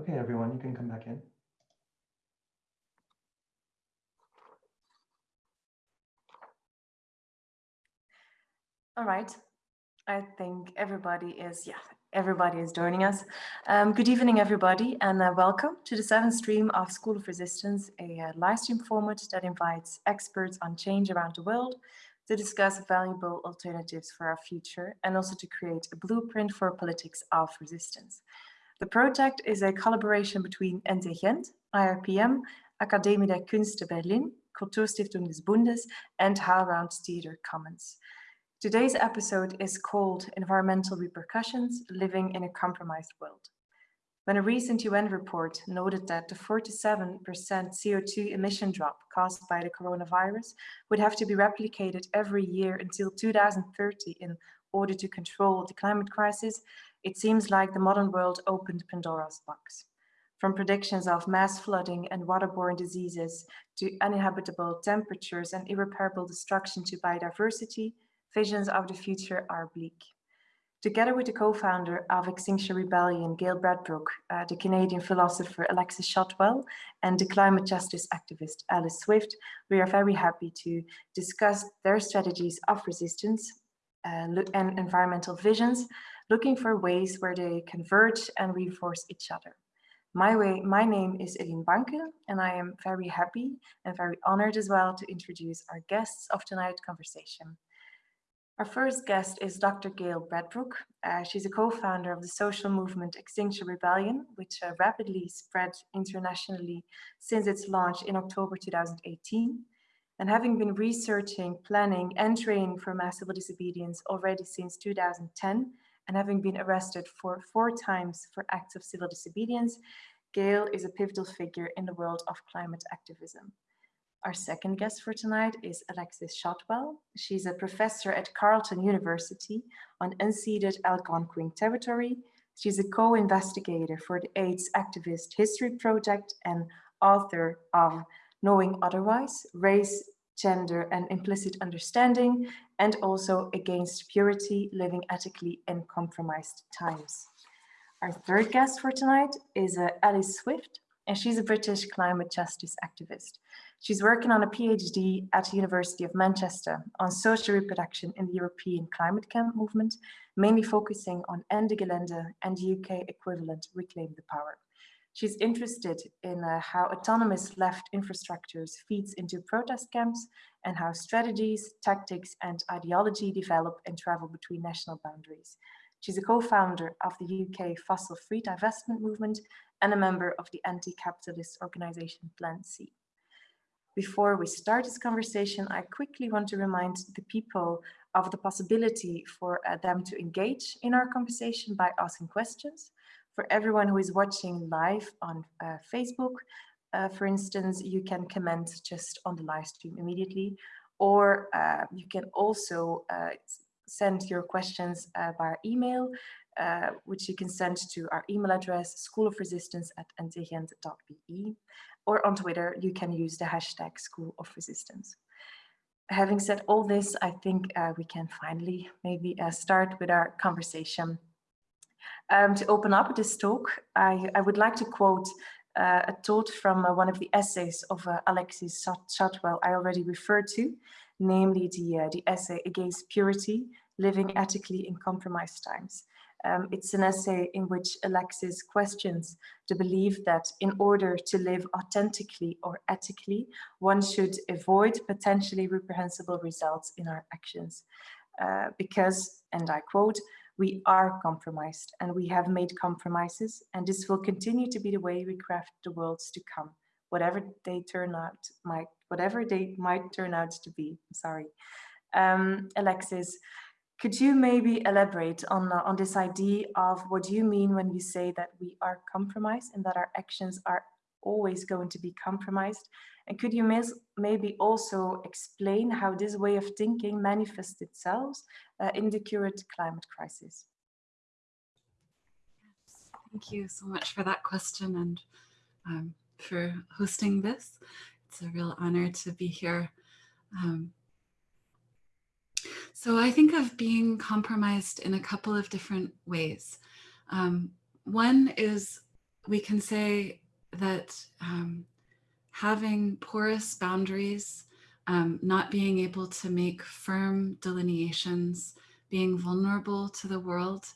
Okay, everyone, you can come back in. All right. I think everybody is, yeah, everybody is joining us. Um, good evening, everybody, and uh, welcome to the seventh stream of School of Resistance, a uh, live stream format that invites experts on change around the world to discuss valuable alternatives for our future and also to create a blueprint for politics of resistance. The project is a collaboration between NT Gent, IIPM, Akademie der Künste Berlin, Kulturstiftung des Bundes, and HowlRound Theatre Commons. Today's episode is called Environmental Repercussions, Living in a Compromised World. When a recent UN report noted that the 47% CO2 emission drop caused by the coronavirus would have to be replicated every year until 2030 in order to control the climate crisis, it seems like the modern world opened Pandora's box. From predictions of mass flooding and waterborne diseases to uninhabitable temperatures and irreparable destruction to biodiversity, visions of the future are bleak. Together with the co-founder of Extinction Rebellion, Gail Bradbrook, uh, the Canadian philosopher Alexis Shotwell, and the climate justice activist Alice Swift, we are very happy to discuss their strategies of resistance uh, and environmental visions, looking for ways where they converge and reinforce each other. My, way, my name is Eline Banke, and I am very happy and very honored as well to introduce our guests of tonight's conversation. Our first guest is Dr. Gail Bradbrook. Uh, she's a co-founder of the social movement Extinction Rebellion, which uh, rapidly spread internationally since its launch in October 2018. And having been researching, planning, and training for mass civil disobedience already since 2010, and having been arrested for four times for acts of civil disobedience, Gail is a pivotal figure in the world of climate activism. Our second guest for tonight is Alexis Shotwell. She's a professor at Carleton University on unceded Algonquin territory. She's a co-investigator for the AIDS Activist History Project and author of Knowing Otherwise, Race, Gender and Implicit Understanding, and also Against Purity, Living Ethically in Compromised Times. Our third guest for tonight is uh, Alice Swift, and she's a British climate justice activist. She's working on a PhD at the University of Manchester on social reproduction in the European climate camp movement, mainly focusing on Ende Gelände and the UK equivalent Reclaim the Power. She's interested in uh, how autonomous left infrastructures feeds into protest camps and how strategies, tactics and ideology develop and travel between national boundaries. She's a co-founder of the UK fossil-free divestment movement and a member of the anti-capitalist organization Plan C. Before we start this conversation, I quickly want to remind the people of the possibility for uh, them to engage in our conversation by asking questions. For everyone who is watching live on uh, Facebook, uh, for instance, you can comment just on the live stream immediately, or uh, you can also uh, send your questions uh, via email, which you can send to our email address, schoolofresistance at ntgent.be or on Twitter, you can use the hashtag School of Resistance. Having said all this, I think uh, we can finally maybe uh, start with our conversation. Um, to open up this talk, I, I would like to quote uh, a thought from uh, one of the essays of uh, Alexis Shotwell I already referred to, namely the, uh, the essay Against Purity, Living Ethically in Compromised Times. Um, it's an essay in which Alexis questions the belief that in order to live authentically or ethically, one should avoid potentially reprehensible results in our actions. Uh, because, and I quote, we are compromised and we have made compromises and this will continue to be the way we craft the worlds to come, whatever they turn out, might, whatever they might turn out to be, sorry. Um, Alexis, could you maybe elaborate on, uh, on this idea of what you mean when you say that we are compromised and that our actions are always going to be compromised? And could you maybe also explain how this way of thinking manifests itself in the current climate crisis? Thank you so much for that question and um, for hosting this. It's a real honor to be here. Um, so I think of being compromised in a couple of different ways. Um, one is we can say that um, having porous boundaries, um, not being able to make firm delineations, being vulnerable to the world,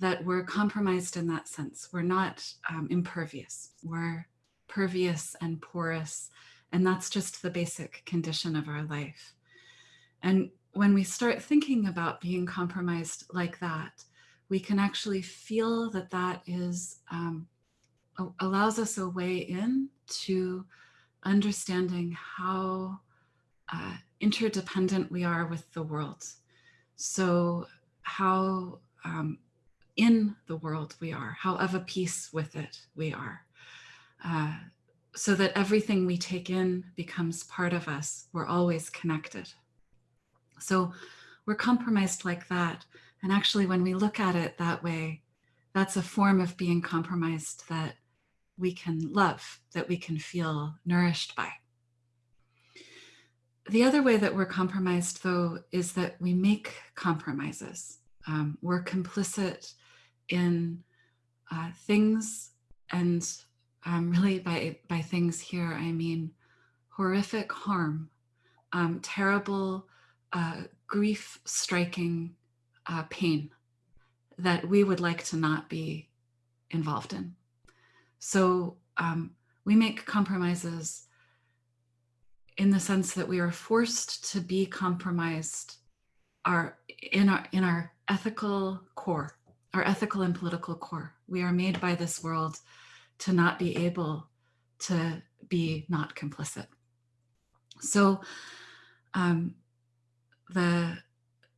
that we're compromised in that sense. We're not um, impervious. We're pervious and porous. And that's just the basic condition of our life. And when we start thinking about being compromised like that, we can actually feel that that is um, allows us a way in to understanding how uh, interdependent we are with the world. So how um, in the world we are, how of a piece with it we are. Uh, so that everything we take in becomes part of us. We're always connected. So we're compromised like that. And actually, when we look at it that way, that's a form of being compromised that we can love, that we can feel nourished by. The other way that we're compromised, though, is that we make compromises. Um, we're complicit in uh, things, and um, really by, by things here, I mean horrific harm, um, terrible, uh, grief striking uh, pain that we would like to not be involved in. So um, we make compromises in the sense that we are forced to be compromised our, in, our, in our ethical core, our ethical and political core. We are made by this world to not be able to be not complicit. So um, the,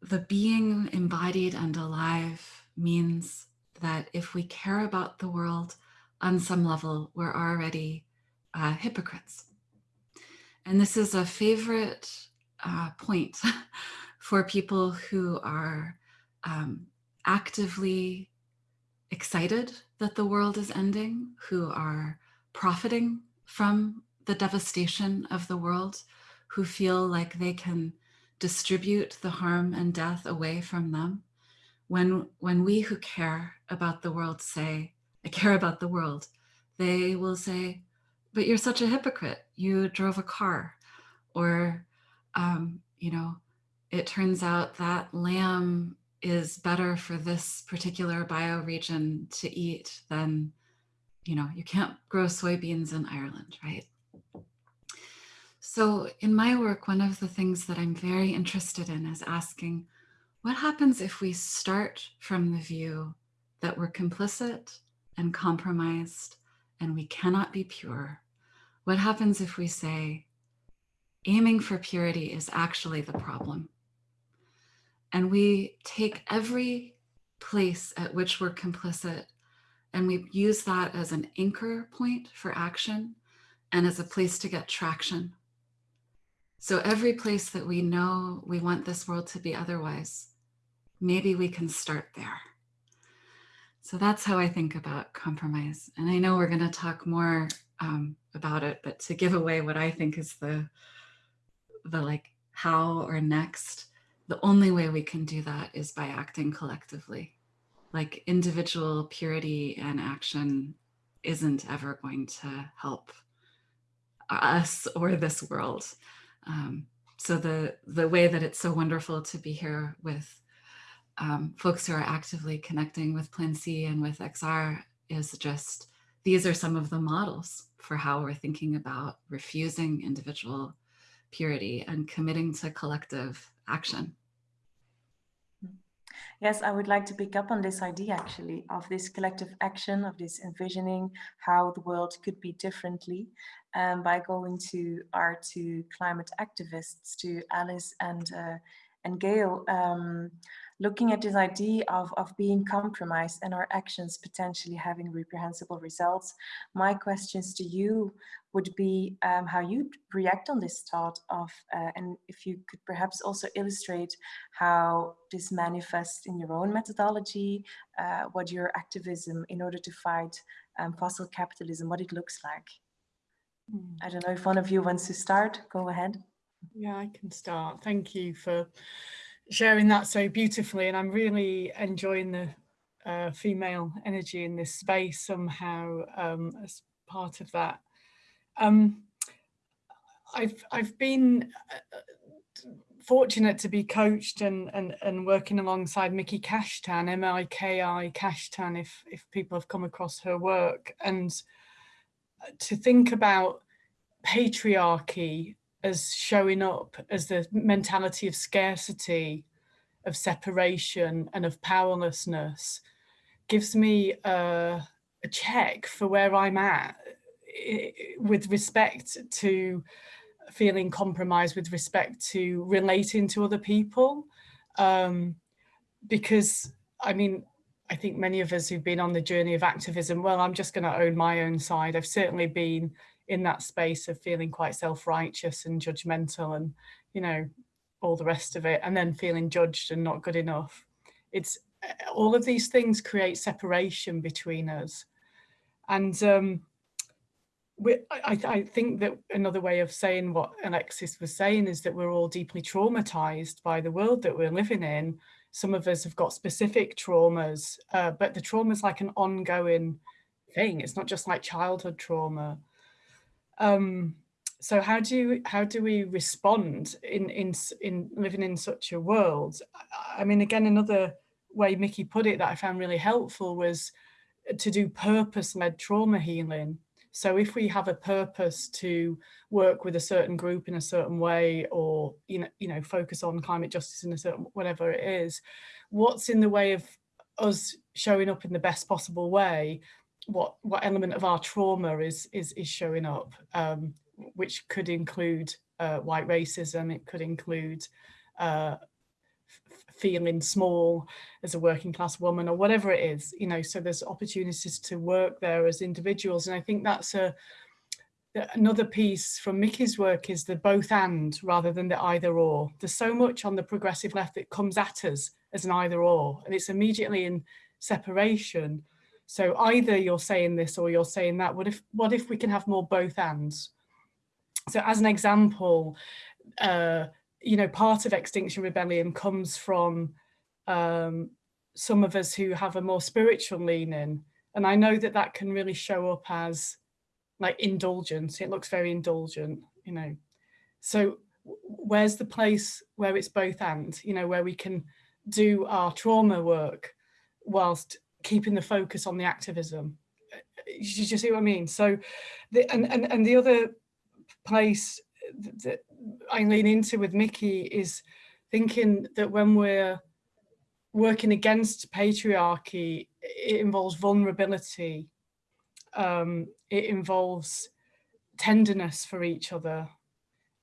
the being embodied and alive means that if we care about the world, on some level, we're already uh, hypocrites. And this is a favorite uh, point for people who are um, actively excited that the world is ending, who are profiting from the devastation of the world, who feel like they can distribute the harm and death away from them. When, when we who care about the world say, I care about the world, they will say, but you're such a hypocrite. You drove a car or, um, you know, it turns out that lamb is better for this particular bioregion to eat than, you know, you can't grow soybeans in Ireland, right? So in my work, one of the things that I'm very interested in is asking, what happens if we start from the view that we're complicit and compromised and we cannot be pure, what happens if we say aiming for purity is actually the problem? And we take every place at which we're complicit and we use that as an anchor point for action and as a place to get traction. So every place that we know we want this world to be otherwise, maybe we can start there. So that's how I think about compromise. And I know we're going to talk more um, about it, but to give away what I think is the, the like how or next, the only way we can do that is by acting collectively. Like individual purity and action isn't ever going to help us or this world. Um, so the, the way that it's so wonderful to be here with um, folks who are actively connecting with Plan C and with XR is just, these are some of the models for how we're thinking about refusing individual purity and committing to collective action. Yes, I would like to pick up on this idea actually of this collective action, of this envisioning how the world could be differently um, by going to our two climate activists, to Alice and, uh, and Gail. Um, looking at this idea of, of being compromised and our actions potentially having reprehensible results, my questions to you would be um, how you react on this thought of, uh, and if you could perhaps also illustrate how this manifests in your own methodology, uh, what your activism in order to fight um, fossil capitalism, what it looks like. Mm. I don't know if one of you wants to start, go ahead. Yeah, I can start. Thank you for sharing that so beautifully and I'm really enjoying the uh, female energy in this space somehow um, as part of that. Um, I've I've been uh, fortunate to be coached and, and, and working alongside Miki Kashtan, M-I-K-I Kashtan, if, if people have come across her work, and to think about patriarchy as showing up as the mentality of scarcity, of separation and of powerlessness gives me a, a check for where I'm at with respect to feeling compromised with respect to relating to other people. Um, because, I mean, I think many of us who've been on the journey of activism, well, I'm just going to own my own side. I've certainly been in that space of feeling quite self-righteous and judgmental and, you know, all the rest of it, and then feeling judged and not good enough. It's all of these things create separation between us. And um, we, I, I, think that another way of saying what Alexis was saying is that we're all deeply traumatized by the world that we're living in. Some of us have got specific traumas, uh, but the trauma is like an ongoing thing. It's not just like childhood trauma. Um, so how do how do we respond in in in living in such a world? I mean, again, another way Miki put it that I found really helpful was to do purpose-led trauma healing so if we have a purpose to work with a certain group in a certain way or, you know, you know, focus on climate justice in a certain, whatever it is, what's in the way of us showing up in the best possible way? What, what element of our trauma is, is, is showing up, um, which could include uh, white racism, it could include uh, feeling small as a working class woman or whatever it is, you know, so there's opportunities to work there as individuals. And I think that's a, another piece from Miki's work is the both and rather than the either or. There's so much on the progressive left that comes at us as an either or, and it's immediately in separation. So either you're saying this or you're saying that. What if, what if we can have more both ands? So as an example, uh, you know, part of Extinction Rebellion comes from um, some of us who have a more spiritual leaning. And I know that that can really show up as like indulgence. It looks very indulgent, you know. So where's the place where it's both and, you know, where we can do our trauma work whilst keeping the focus on the activism. You see what I mean? So, the, and, and, and the other place that I lean into with Miki is thinking that when we're working against patriarchy, it involves vulnerability. Um, it involves tenderness for each other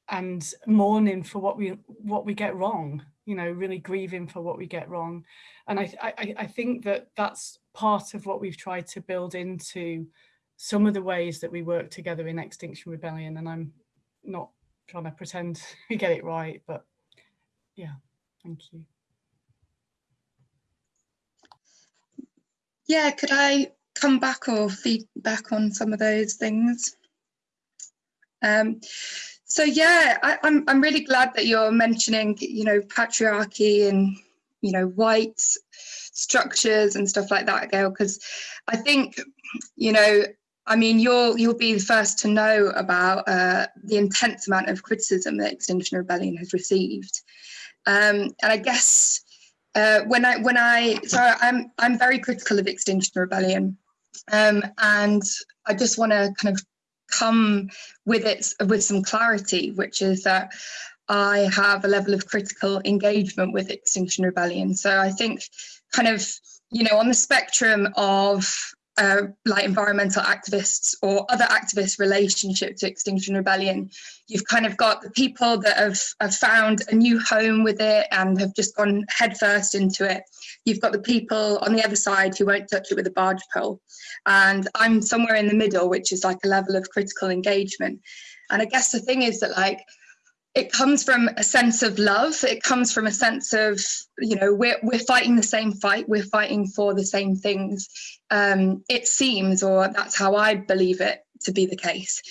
and mourning for what we what we get wrong you know really grieving for what we get wrong and I, I i think that that's part of what we've tried to build into some of the ways that we work together in extinction rebellion and i'm not trying to pretend we get it right, but yeah, thank you. Yeah, could I come back or feedback on some of those things? Um, so yeah, I, I'm I'm really glad that you're mentioning, you know, patriarchy and you know white structures and stuff like that, Gail, because I think, you know, I mean, you'll you'll be the first to know about uh, the intense amount of criticism that Extinction Rebellion has received, um, and I guess uh, when I when I so I'm I'm very critical of Extinction Rebellion, um, and I just want to kind of come with it with some clarity, which is that I have a level of critical engagement with Extinction Rebellion. So I think kind of you know on the spectrum of uh, like environmental activists or other activists relationship to Extinction Rebellion. You've kind of got the people that have, have found a new home with it and have just gone headfirst into it. You've got the people on the other side who won't touch it with a barge pole. And I'm somewhere in the middle, which is like a level of critical engagement. And I guess the thing is that like it comes from a sense of love. It comes from a sense of, you know, we're, we're fighting the same fight. We're fighting for the same things. Um, it seems, or that's how I believe it to be the case.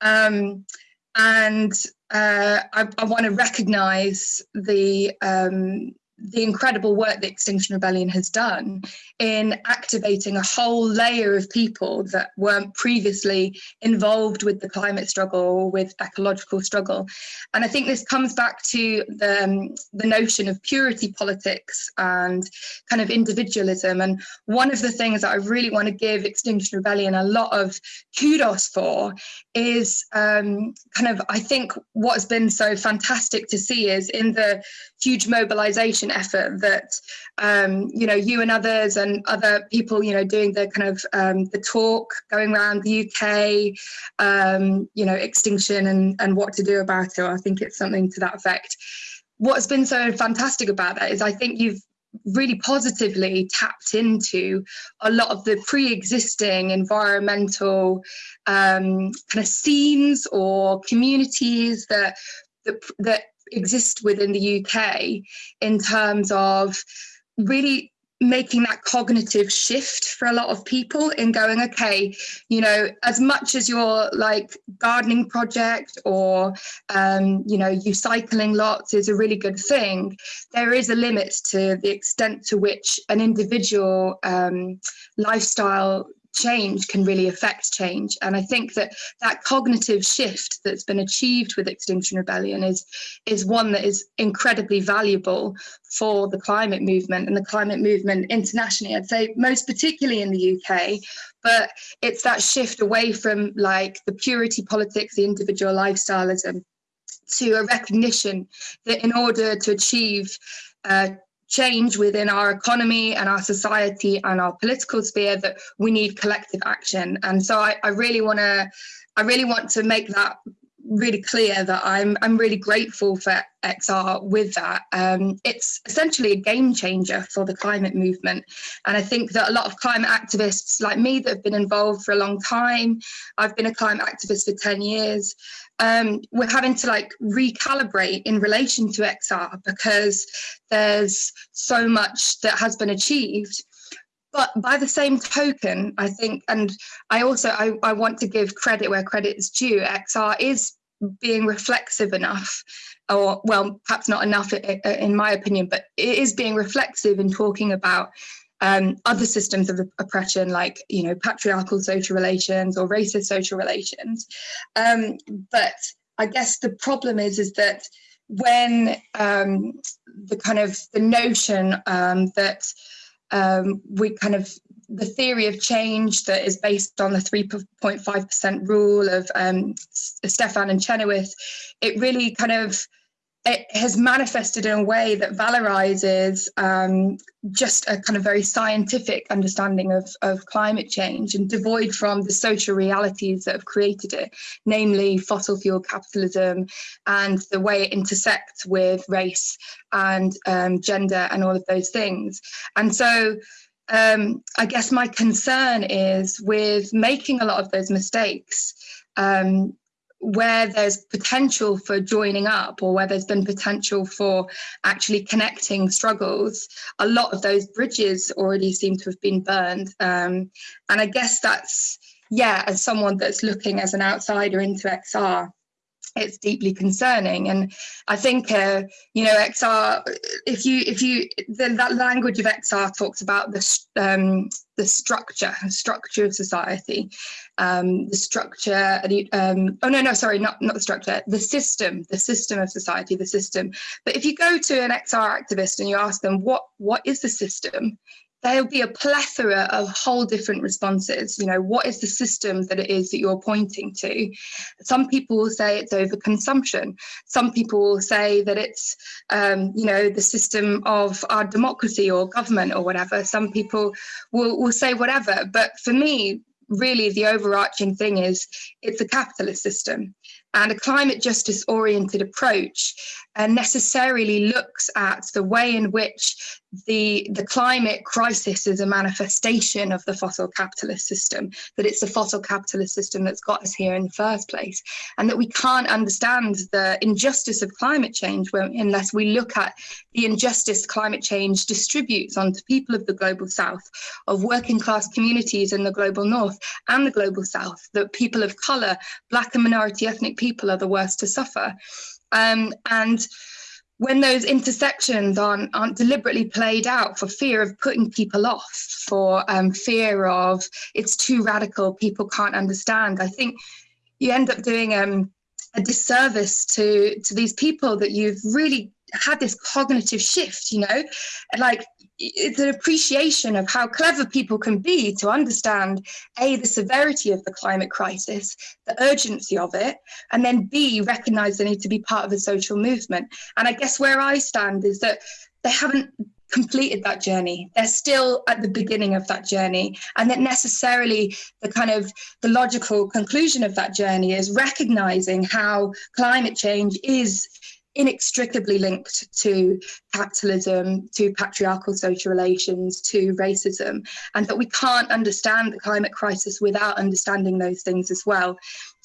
Um, and uh, I, I want to recognize the, um, the incredible work that Extinction Rebellion has done in activating a whole layer of people that weren't previously involved with the climate struggle or with ecological struggle. And I think this comes back to the, um, the notion of purity politics and kind of individualism. And one of the things that I really want to give Extinction Rebellion a lot of kudos for is um, kind of, I think what's been so fantastic to see is in the huge mobilization effort that um, you know you and others and other people you know doing the kind of um, the talk going around the UK um, you know extinction and and what to do about it. I think it's something to that effect. What's been so fantastic about that is I think you've really positively tapped into a lot of the pre-existing environmental um, kind of scenes or communities that that, that exist within the UK in terms of really making that cognitive shift for a lot of people in going okay you know as much as your like gardening project or um, you know you cycling lots is a really good thing there is a limit to the extent to which an individual um, lifestyle change can really affect change. And I think that that cognitive shift that's been achieved with Extinction Rebellion is, is one that is incredibly valuable for the climate movement and the climate movement internationally. I'd say most particularly in the UK, but it's that shift away from like the purity politics, the individual lifestyleism, to a recognition that in order to achieve uh, change within our economy and our society and our political sphere that we need collective action. And so I, I really want to, I really want to make that really clear that I'm I'm really grateful for XR with that. Um, it's essentially a game changer for the climate movement, and I think that a lot of climate activists like me that have been involved for a long time. I've been a climate activist for ten years um, we're having to like recalibrate in relation to XR because there's so much that has been achieved. But by the same token, I think, and I also I, I want to give credit where credit is due. XR is being reflexive enough or well perhaps not enough in my opinion but it is being reflexive in talking about um, other systems of oppression like you know patriarchal social relations or racist social relations. Um, but i guess the problem is is that when um, the kind of the notion um, that um, we kind of the theory of change that is based on the 3.5% rule of um, Stephan and Chenoweth, it really kind of it has manifested in a way that valorizes um, just a kind of very scientific understanding of, of climate change and devoid from the social realities that have created it, namely fossil fuel capitalism and the way it intersects with race and um, gender and all of those things. And so um, I guess my concern is with making a lot of those mistakes, um, where there's potential for joining up or where there's been potential for actually connecting struggles, a lot of those bridges already seem to have been burned. Um, and I guess that's, yeah, as someone that's looking as an outsider into XR, it's deeply concerning. And i think uh, you know xr if you if you the, that language of xr talks about the um, the structure structure of society um, the structure um, oh no no sorry not not the structure the system the system of society the system. But if you go to an xr activist and you ask them what what is the system there'll be a plethora of whole different responses. You know, what is the system that it is that you're pointing to? Some people will say it's overconsumption. Some people will say that it's, um, you know, the system of our democracy or government or whatever. Some people will, will say whatever. But for me, really the overarching thing is it's a capitalist system and a climate justice oriented approach uh, necessarily looks at the way in which the, the climate crisis is a manifestation of the fossil capitalist system, that it's the fossil capitalist system that's got us here in the first place, and that we can't understand the injustice of climate change unless we look at the injustice climate change distributes onto people of the global south, of working class communities in the global north and the global south, that people of colour, black and minority ethnic people are the worst to suffer. Um, and when those intersections aren't, aren't deliberately played out for fear of putting people off, for um, fear of it's too radical, people can't understand, I think you end up doing um, a disservice to to these people that you've really had this cognitive shift you know like it's an appreciation of how clever people can be to understand a the severity of the climate crisis the urgency of it and then b recognize they need to be part of a social movement. And i guess where i stand is that they haven't completed that journey. They're still at the beginning of that journey and that necessarily the kind of the logical conclusion of that journey is recognizing how climate change is inextricably linked to capitalism, to patriarchal social relations, to racism, and that we can't understand the climate crisis without understanding those things as well.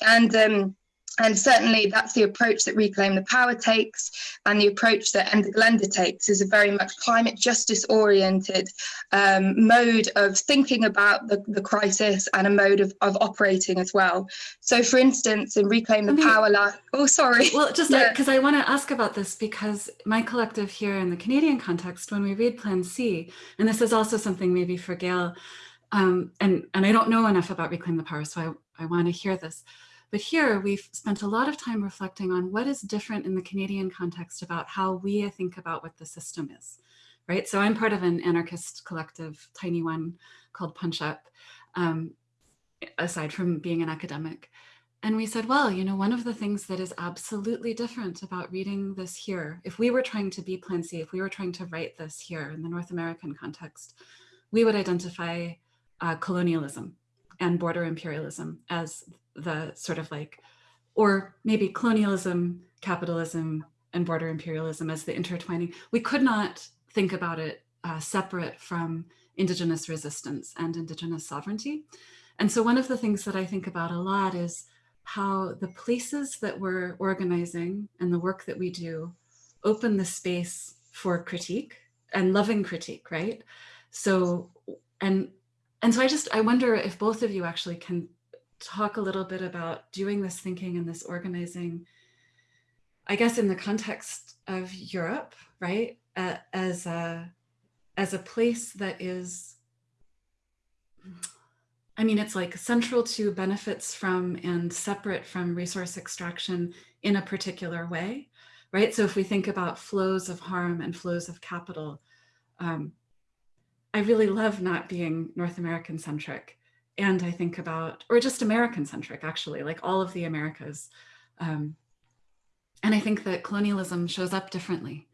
And um, and certainly that's the approach that Reclaim the Power takes and the approach that Ende Gelände takes is a very much climate justice oriented um, mode of thinking about the, the crisis and a mode of, of operating as well. So for instance, in Reclaim the Power, oh, sorry. Well, just because yeah. I, I want to ask about this because my collective here in the Canadian context, when we read Plan C, and this is also something maybe for Gail, um, and, and I don't know enough about Reclaim the Power, so I, I want to hear this. But here we've spent a lot of time reflecting on what is different in the Canadian context about how we think about what the system is, right? So I'm part of an anarchist collective, tiny one called Punch Up, um, aside from being an academic. And we said, well, you know, one of the things that is absolutely different about reading this here, if we were trying to be Plan C, if we were trying to write this here in the North American context, we would identify uh, colonialism and border imperialism as the sort of like, or maybe colonialism, capitalism, and border imperialism as the intertwining. We could not think about it uh, separate from indigenous resistance and indigenous sovereignty. And so one of the things that I think about a lot is how the places that we're organizing and the work that we do open the space for critique and loving critique, right? So, and, and so I just, I wonder if both of you actually can talk a little bit about doing this thinking and this organizing, I guess in the context of Europe, right? Uh, as a as a place that is, I mean, it's like central to benefits from and separate from resource extraction in a particular way, right? So if we think about flows of harm and flows of capital, um, I really love not being North American centric and I think about, or just American centric, actually, like all of the Americas. Um, and I think that colonialism shows up differently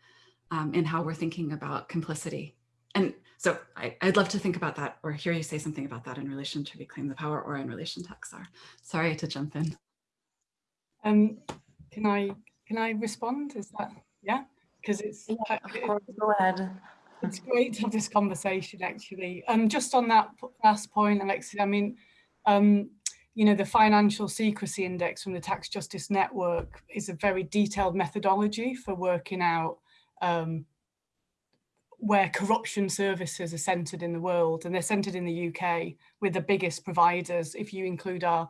um, in how we're thinking about complicity. And so I, would love to think about that or hear you say something about that in relation to Reclaim the Power or in relation to XR. Sorry to jump in. Um, can I can I respond? Is that yeah? Because it's yeah, of course, go ahead it's great to have this conversation actually. Um, just on that last point, Alexis, I mean, um, you know, the financial secrecy index from the Tax Justice Network is a very detailed methodology for working out um, where corruption services are centred in the world and they're centred in the UK with the biggest providers if you include our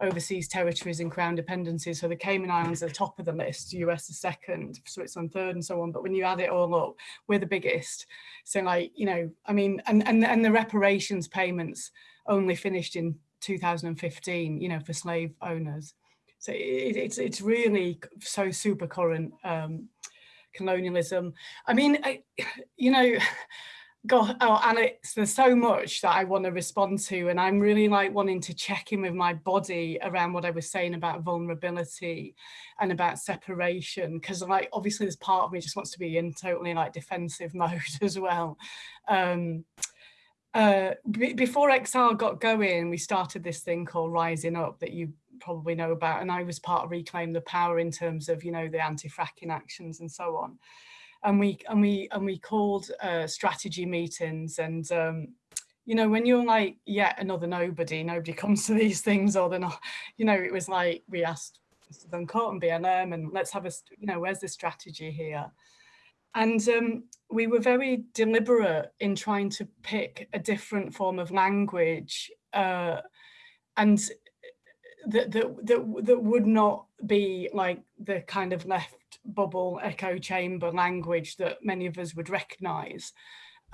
overseas territories and crown dependencies. So the Cayman Islands are the top of the list, US is second, Switzerland third and so on. But when you add it all up, we're the biggest. So like, you know, I mean, and, and, and the reparations payments only finished in 2015, you know, for slave owners. So it, it's, it's really so super current um, colonialism. I mean, I, you know, God, oh, and it's, there's so much that I want to respond to, and I'm really like wanting to check in with my body around what I was saying about vulnerability and about separation, because like obviously this part of me just wants to be in totally like defensive mode as well. Um, uh, before XR got going, we started this thing called Rising Up that you probably know about, and I was part of Reclaim the Power in terms of you know the anti-fracking actions and so on and we and we and we called uh, strategy meetings and um, you know when you're like yet yeah, another nobody nobody comes to these things or they're not you know it was like we asked Duncourt and BLM and let's have a you know where's the strategy here? And um, we were very deliberate in trying to pick a different form of language uh, and that, that, that, that would not be like the kind of left bubble echo chamber language that many of us would recognize,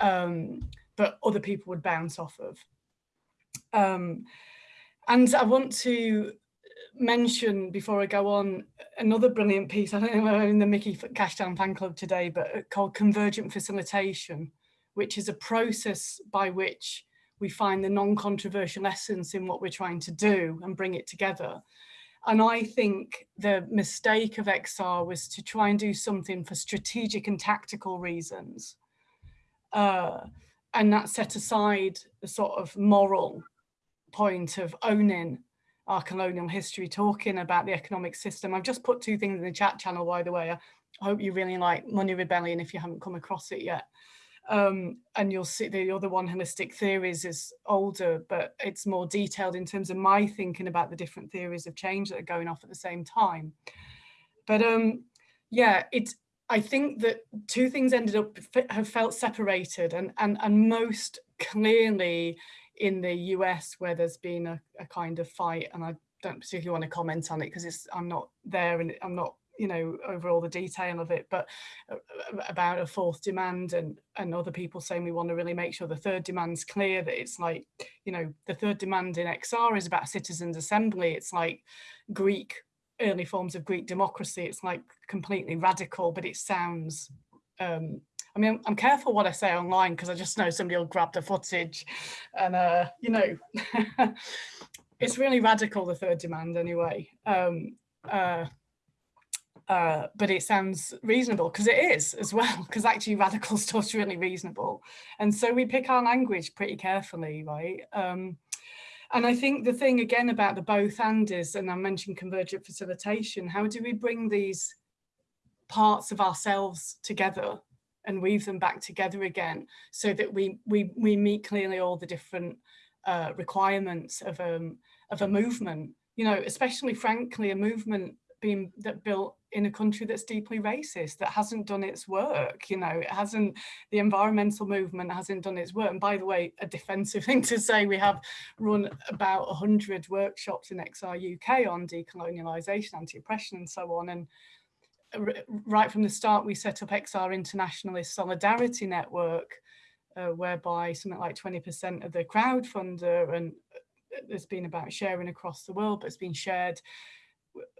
um, but other people would bounce off of. Um, and I want to mention before I go on another brilliant piece, I don't know if we're in the Miki Kashtan fan club today, but uh, called Convergent Facilitation, which is a process by which we find the non-controversial essence in what we're trying to do and bring it together. And I think the mistake of XR was to try and do something for strategic and tactical reasons. Uh, and that set aside the sort of moral point of owning our colonial history, talking about the economic system. I've just put two things in the chat channel, by the way. I hope you really like Money Rebellion if you haven't come across it yet. Um, and you'll see the other one, Holistic Theories, is older, but it's more detailed in terms of my thinking about the different theories of change that are going off at the same time. But um, yeah, it's, I think that two things ended up have felt separated and, and, and most clearly in the US where there's been a, a kind of fight and I don't particularly want to comment on it because it's I'm not there and I'm not you know over all the detail of it but uh, uh, about a fourth demand and and other people saying we want to really make sure the third demand's clear that it's like you know the third demand in XR is about citizens assembly it's like Greek early forms of Greek democracy it's like completely radical but it sounds um I mean, I'm careful what I say online because I just know somebody will grab the footage and, uh, you know, it's really radical, the third demand anyway. Um, uh, uh, but it sounds reasonable because it is as well, because actually radical stuff's really reasonable. And so we pick our language pretty carefully, right? Um, and I think the thing again about the both and is, and I mentioned convergent facilitation, how do we bring these parts of ourselves together and weave them back together again so that we we we meet clearly all the different uh, requirements of um of a movement you know especially frankly a movement being that built in a country that's deeply racist that hasn't done its work you know it hasn't the environmental movement hasn't done its work. And by the way a defensive thing to say we have run about 100 workshops in XR UK on decolonialization anti-oppression and so on. And right from the start, we set up XR Internationalist Solidarity Network, uh, whereby something like 20% of the crowdfunder, and uh, there's been about sharing across the world, but it's been shared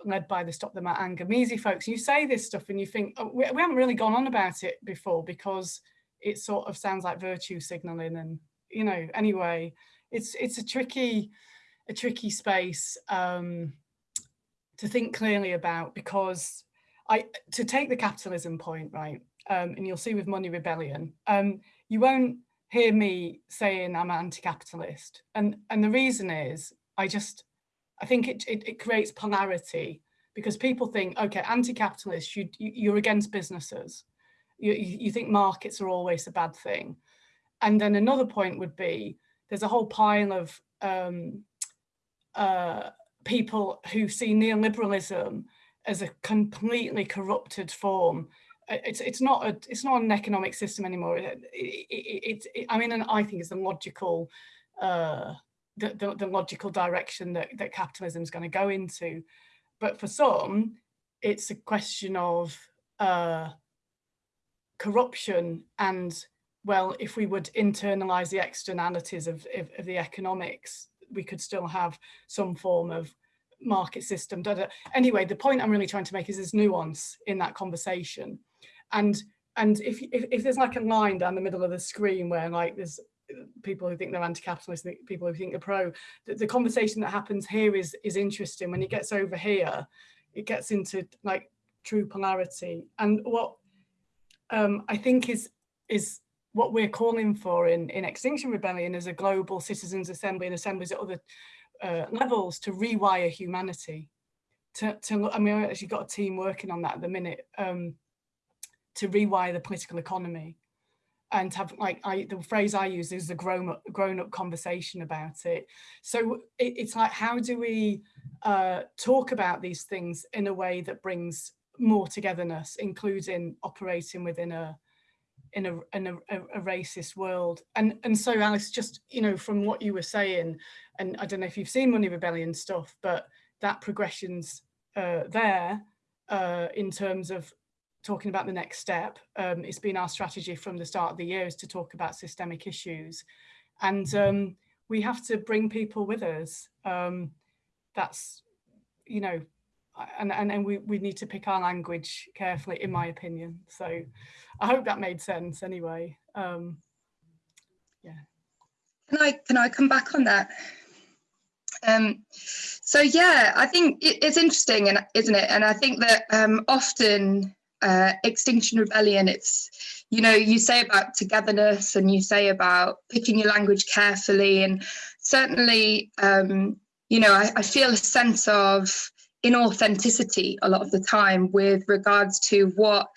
led by the Stop the Maangamizi folks. You say this stuff and you think, oh, we, we haven't really gone on about it before because it sort of sounds like virtue signaling and, you know, anyway, it's it's a tricky, a tricky space um, to think clearly about because I to take the capitalism point, right, um, and you'll see with Money Rebellion, um, you won't hear me saying I'm anti-capitalist. And, and the reason is, I just, I think it, it, it creates polarity because people think, okay, anti-capitalist, you, you're against businesses. You, you think markets are always a bad thing. And then another point would be, there's a whole pile of um, uh, people who see neoliberalism as a completely corrupted form. It's it's not a it's not an economic system anymore. It, it, it, it I mean, and I think it's a logical uh, the, the, the logical direction that that capitalism is going to go into. But for some, it's a question of uh, corruption and well, if we would internalize the externalities of, of, of the economics, we could still have some form of market system. Da, da. Anyway, the point I'm really trying to make is there's nuance in that conversation. And and if, if, if there's like a line down the middle of the screen where like there's people who think they're anti-capitalist, people who think they're pro, the, the conversation that happens here is is interesting. When it gets over here, it gets into like true polarity. And what um, I think is is what we're calling for in, in Extinction Rebellion is a global citizens assembly and assemblies at other uh, levels to rewire humanity. To, to, I mean, I actually got a team working on that at the minute um, to rewire the political economy and have like I, the phrase I use is a grown up, grown up conversation about it. So it, it's like, how do we uh, talk about these things in a way that brings more togetherness, including operating within a in a in a, a, racist world. And and so Alice, just you know, from what you were saying, and I don't know if you've seen Money Rebellion stuff, but that progression's uh, there uh, in terms of talking about the next step. Um, it's been our strategy from the start of the year is to talk about systemic issues. And um, we have to bring people with us. Um, that's, you know, and, and, and we, we need to pick our language carefully, in my opinion. So I hope that made sense anyway. Um, yeah. Can I, can I come back on that? Um, so yeah, I think it, it's interesting, and isn't it? And I think that um, often uh, Extinction Rebellion, it's you know you say about togetherness, and you say about picking your language carefully, and certainly um, you know I, I feel a sense of inauthenticity a lot of the time with regards to what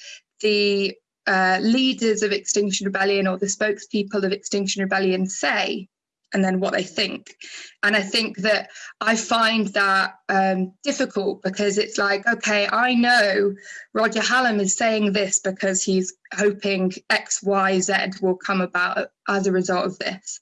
the uh, leaders of Extinction Rebellion or the spokespeople of Extinction Rebellion say and then what they think. And I think that I find that um, difficult because it's like, okay, I know Roger Hallam is saying this because he's hoping X, Y, Z will come about as a result of this,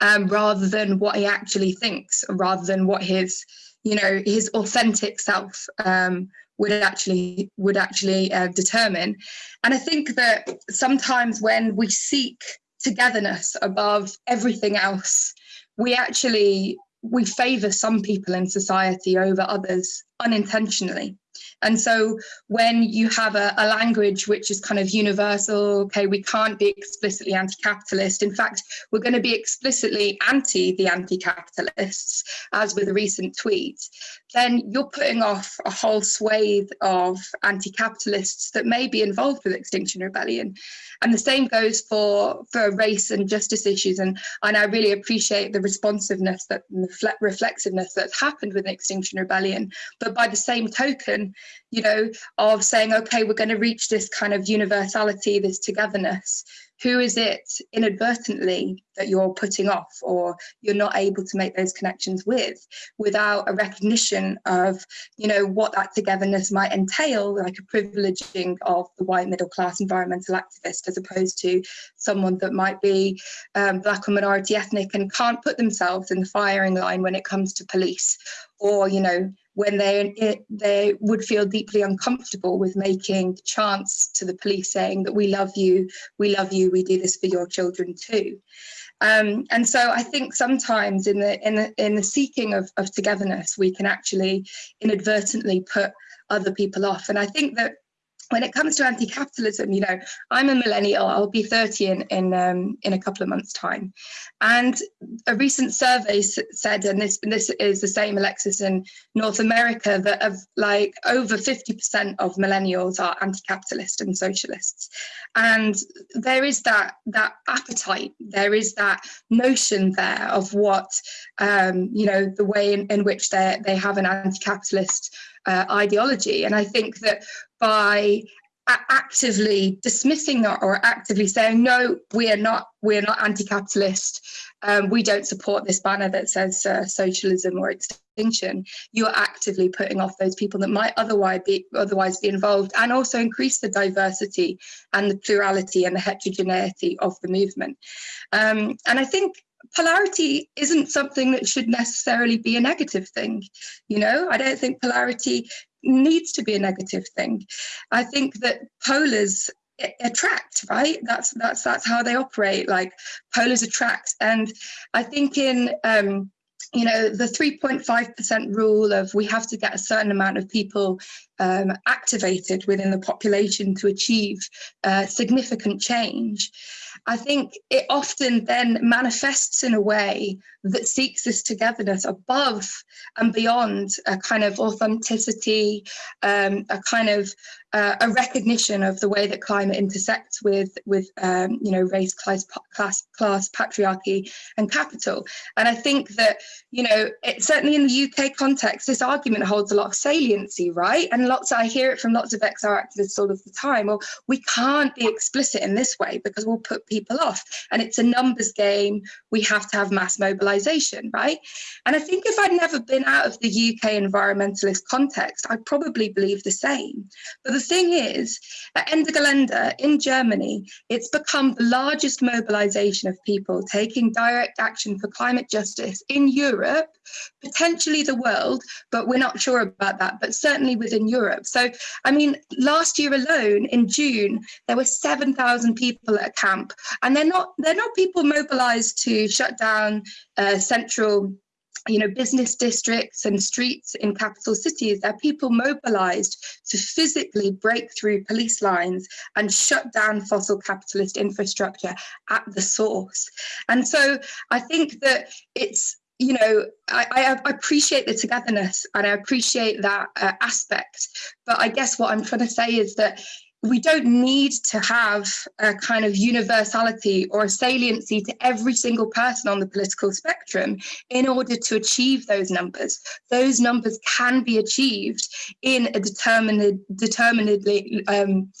um, rather than what he actually thinks, rather than what his, you know, his authentic self um, would actually would actually uh, determine. And I think that sometimes when we seek togetherness above everything else, we actually we favor some people in society over others unintentionally. And so when you have a, a, language which is kind of universal, okay, we can't be explicitly anti-capitalist. In fact, we're going to be explicitly anti the anti-capitalists, as with a recent tweet, then you're putting off a whole swathe of anti-capitalists that may be involved with Extinction Rebellion. And the same goes for, for race and justice issues. And, and I really appreciate the responsiveness, that the reflexiveness that's happened with Extinction Rebellion. But by the same token, you know, of saying, okay, we're going to reach this kind of universality, this togetherness. Who is it inadvertently that you're putting off or you're not able to make those connections with without a recognition of, you know, what that togetherness might entail, like a privileging of the white middle class environmental activist as opposed to someone that might be um, black or minority ethnic and can't put themselves in the firing line when it comes to police or, you know, when they they would feel deeply uncomfortable with making chants to the police saying that we love you, we love you, we do this for your children too. Um, and so I think sometimes in the in the in the seeking of, of togetherness, we can actually inadvertently put other people off. And I think that when it comes to anti-capitalism, you know, I'm a millennial. I'll be 30 in in um, in a couple of months' time, and a recent survey said, and this this is the same, Alexis, in North America, that of like over 50% of millennials are anti-capitalist and socialists, and there is that that appetite, there is that notion there of what um, you know the way in, in which they they have an anti-capitalist uh, ideology. And I think that by actively dismissing that or actively saying no we are not we are not anti-capitalist um, we don't support this banner that says uh, socialism or extinction you're actively putting off those people that might otherwise be otherwise be involved and also increase the diversity and the plurality and the heterogeneity of the movement um, and i think polarity isn't something that should necessarily be a negative thing. You know, I don't think polarity needs to be a negative thing. I think that polars attract right that's that's that's how they operate like polars attract and i think in um you know the 3.5% rule of we have to get a certain amount of people um, activated within the population to achieve uh, significant change I think it often then manifests in a way that seeks this togetherness above and beyond a kind of authenticity, um, a kind of uh, a recognition of the way that climate intersects with with um, you know race, class, class, class, patriarchy, and capital. And I think that you know it, certainly in the UK context, this argument holds a lot of saliency, right? And lots I hear it from lots of XR activists all of the time. Well, we can't be explicit in this way because we'll put people off. And it's a numbers game. We have to have mass mobilization, right? And I think if I'd never been out of the UK environmentalist context, I'd probably believe the same. But the thing is, at Ende Gelände in Germany, it's become the largest mobilization of people taking direct action for climate justice in Europe, potentially the world, but we're not sure about that, but certainly within Europe. So, I mean, last year alone in June, there were 7,000 people at a camp. And they're not, they're not people mobilized to shut down uh, central you know, business districts and streets in capital cities, there are people mobilized to physically break through police lines and shut down fossil capitalist infrastructure at the source. And so I think that it's you know, I, I, appreciate the togetherness and I appreciate that uh, aspect. But I guess what I'm trying to say is that we don't need to have a kind of universality or a saliency to every single person on the political spectrum in order to achieve those numbers. Those numbers can be achieved in a determined, determinedly um,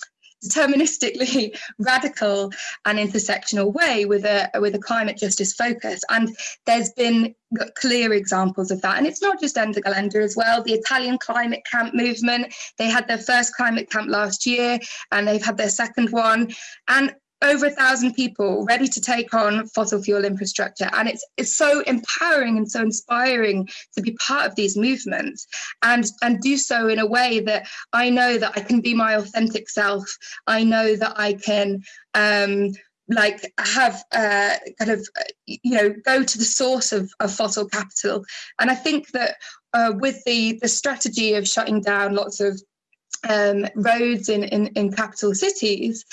deterministically radical and intersectional way with a with a climate justice focus. And there's been clear examples of that. And it's not just Ende Gelände as well. The Italian climate camp movement they had their first climate camp last year and they've had their second one. And over a thousand people ready to take on fossil fuel infrastructure. And it's it's so empowering and so inspiring to be part of these movements and and do so in a way that I know that I can be my authentic self. I know that I can um like have uh, kind of you know go to the source of, of fossil capital. And I think that uh, with the the strategy of shutting down lots of um, roads in, in, in, capital cities,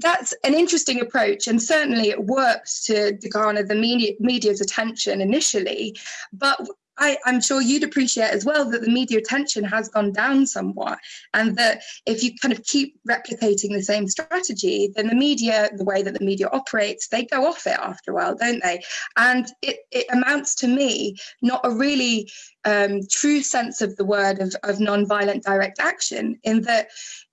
that's an interesting approach. And certainly it works to, to garner the media, media's attention initially. But I, am sure you'd appreciate as well that the media attention has gone down somewhat and that if you kind of keep replicating the same strategy, then the media, the way that the media operates, they go off it after a while, don't they? And it, it amounts to me not a really um, true sense of the word of, of non-violent direct action in that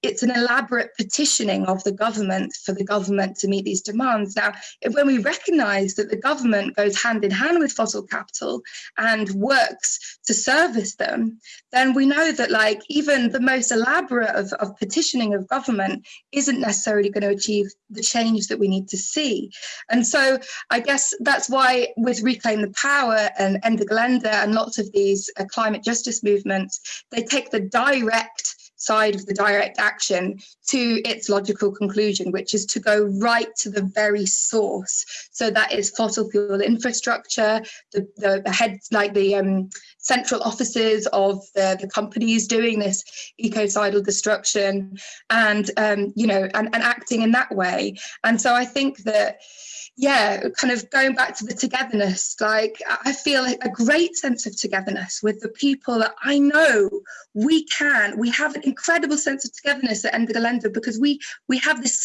it's an elaborate petitioning of the government for the government to meet these demands. Now, when we recognize that the government goes hand in hand with fossil capital and works to service them, then we know that like even the most elaborate of, of petitioning of government isn't necessarily going to achieve the change that we need to see. And so I guess that's why with Reclaim the Power and Ende Gelände and lots of these uh, climate justice movements, they take the direct side of the direct action to its logical conclusion, which is to go right to the very source. So that is fossil fuel infrastructure, the, the, the heads like the um, central offices of the, the companies doing this ecocidal destruction and, um, you know, and, and acting in that way. And so I think that yeah, kind of going back to the togetherness, like I feel a great sense of togetherness with the people that I know we can, we have an incredible sense of togetherness at Ende Gelände because we, we have this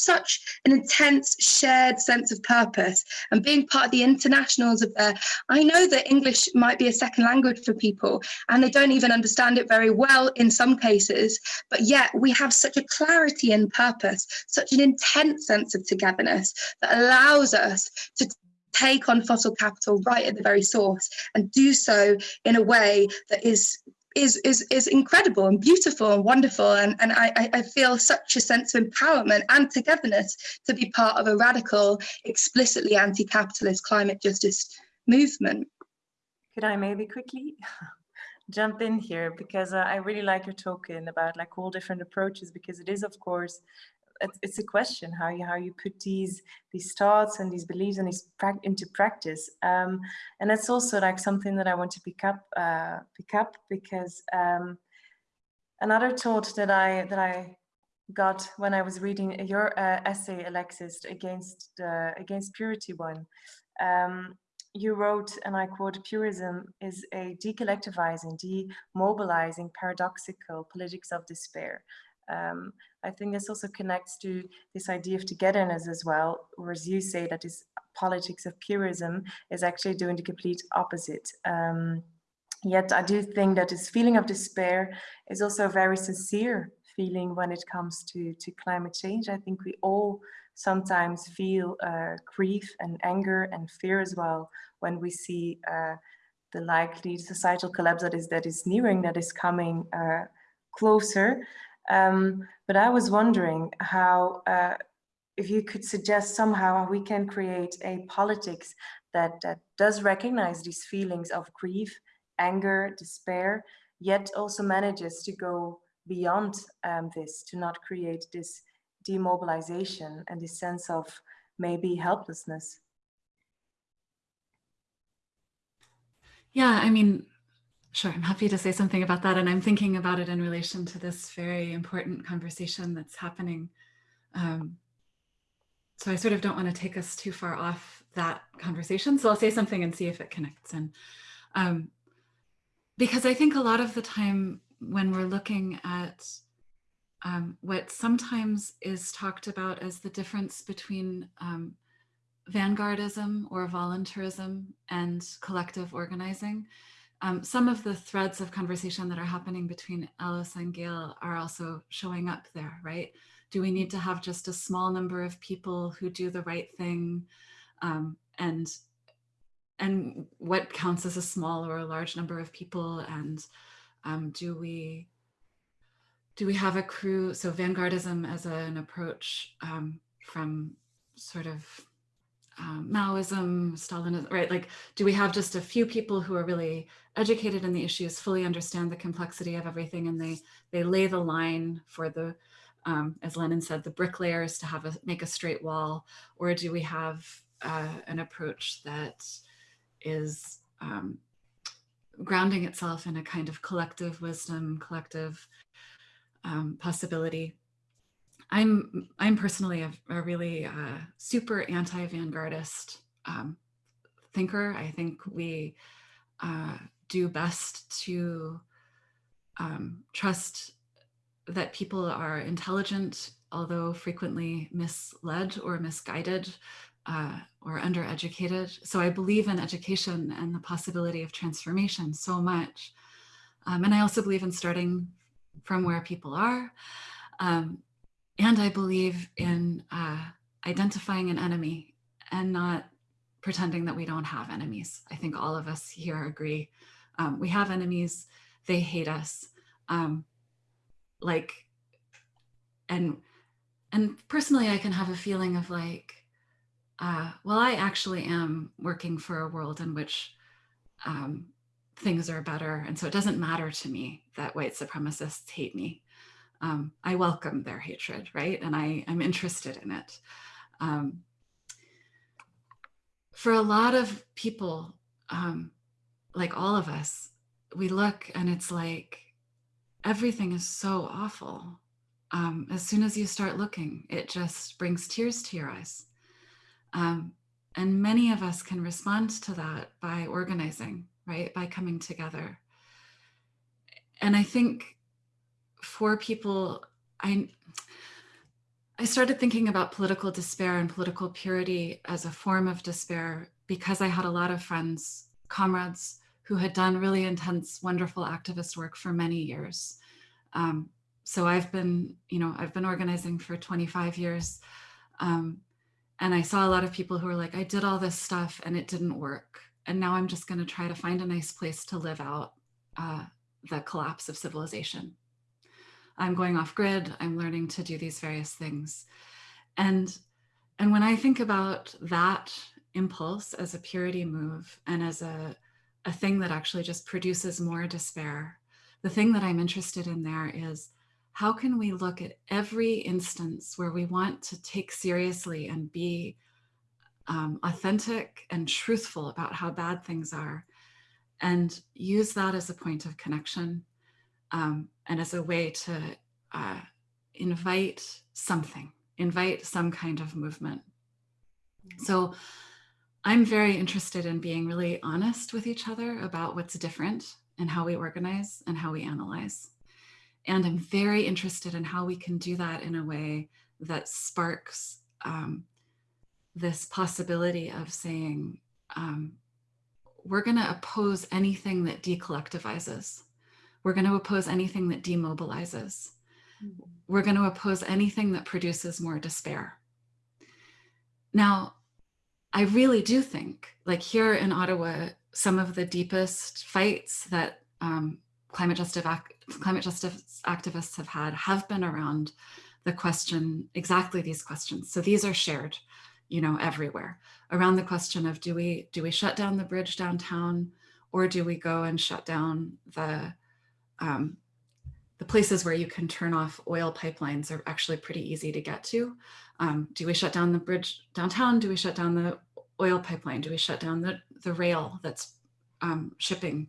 such an intense shared sense of purpose and being part of the internationals of there. I know that English might be a second language for people and they don't even understand it very well in some cases, but yet we have such a clarity and purpose, such an intense sense of togetherness that allows allows us to take on fossil capital right at the very source and do so in a way that is is is is incredible and beautiful and wonderful and and I I feel such a sense of empowerment and togetherness to be part of a radical explicitly anti-capitalist climate justice movement. Could I maybe quickly jump in here because uh, I really like your talking about like all different approaches because it is of course it's a question how you how you put these these thoughts and these beliefs and these pra into practice um, and that's also like something that I want to pick up uh, pick up because um, another thought that I that I got when I was reading your uh, essay Alexis against the against purity one um, you wrote, and I quote, purism is a decollectivizing, demobilizing, paradoxical politics of despair. Um, I think this also connects to this idea of togetherness as well, whereas you say that this politics of purism is actually doing the complete opposite. Um, yet I do think that this feeling of despair is also a very sincere feeling when it comes to, to climate change. I think we all sometimes feel uh, grief and anger and fear as well when we see uh, the likely societal collapse that is that is nearing, that is coming uh, closer. Um, but I was wondering how, uh, if you could suggest somehow we can create a politics that, that does recognize these feelings of grief, anger, despair, yet also manages to go beyond um, this, to not create this demobilization and this sense of maybe helplessness. Yeah, I mean, sure, I'm happy to say something about that. And I'm thinking about it in relation to this very important conversation that's happening. Um, so I sort of don't want to take us too far off that conversation. So I'll say something and see if it connects. And um, because I think a lot of the time when we're looking at um, what sometimes is talked about as the difference between um, vanguardism or voluntarism and collective organizing. Um, some of the threads of conversation that are happening between Alice and Gail are also showing up there, right? Do we need to have just a small number of people who do the right thing? Um, and, and what counts as a small or a large number of people? And um, do we do we have a crew? So vanguardism as a, an approach um, from sort of um, Maoism, Stalinism, right? Like, do we have just a few people who are really educated in the issues, fully understand the complexity of everything, and they they lay the line for the, um, as Lenin said, the bricklayers to have a make a straight wall, or do we have uh, an approach that is um, grounding itself in a kind of collective wisdom, collective um, possibility? I'm I'm personally a, a really uh, super anti-vanguardist um, thinker. I think we uh, do best to um, trust that people are intelligent, although frequently misled or misguided uh, or undereducated. So I believe in education and the possibility of transformation so much. Um, and I also believe in starting from where people are. Um, and I believe in uh, identifying an enemy and not pretending that we don't have enemies. I think all of us here agree. Um, we have enemies, they hate us. Um, like, and, and personally, I can have a feeling of like, uh, well, I actually am working for a world in which um, things are better. And so it doesn't matter to me that white supremacists hate me um, I welcome their hatred, right? And I am interested in it. Um, for a lot of people, um, like all of us, we look and it's like, everything is so awful. Um, as soon as you start looking, it just brings tears to your eyes. Um, and many of us can respond to that by organizing, right? By coming together. And I think for people, I, I started thinking about political despair and political purity as a form of despair because I had a lot of friends, comrades who had done really intense, wonderful activist work for many years. Um, so I've been, you know, I've been organizing for 25 years. Um, and I saw a lot of people who were like, I did all this stuff and it didn't work. And now I'm just going to try to find a nice place to live out uh, the collapse of civilization. I'm going off grid, I'm learning to do these various things. And, and when I think about that impulse as a purity move and as a, a thing that actually just produces more despair, the thing that I'm interested in there is how can we look at every instance where we want to take seriously and be um, authentic and truthful about how bad things are and use that as a point of connection um, and as a way to uh, invite something, invite some kind of movement. Mm. So I'm very interested in being really honest with each other about what's different and how we organize and how we analyze. And I'm very interested in how we can do that in a way that sparks um, this possibility of saying, um, we're going to oppose anything that decollectivizes. We're going to oppose anything that demobilizes. Mm-hmm. We're going to oppose anything that produces more despair. now, I really do think, like here in Ottawa, some of the deepest fights that um, climate justice climate justice activists have had have been around the question, exactly these questions. So these are shared, you know, everywhere around the question of do we do we shut down the bridge downtown or do we go and shut down the um, the places where you can turn off oil pipelines are actually pretty easy to get to. Um, do we shut down the bridge downtown? Do we shut down the oil pipeline? Do we shut down the, the rail that's um, shipping?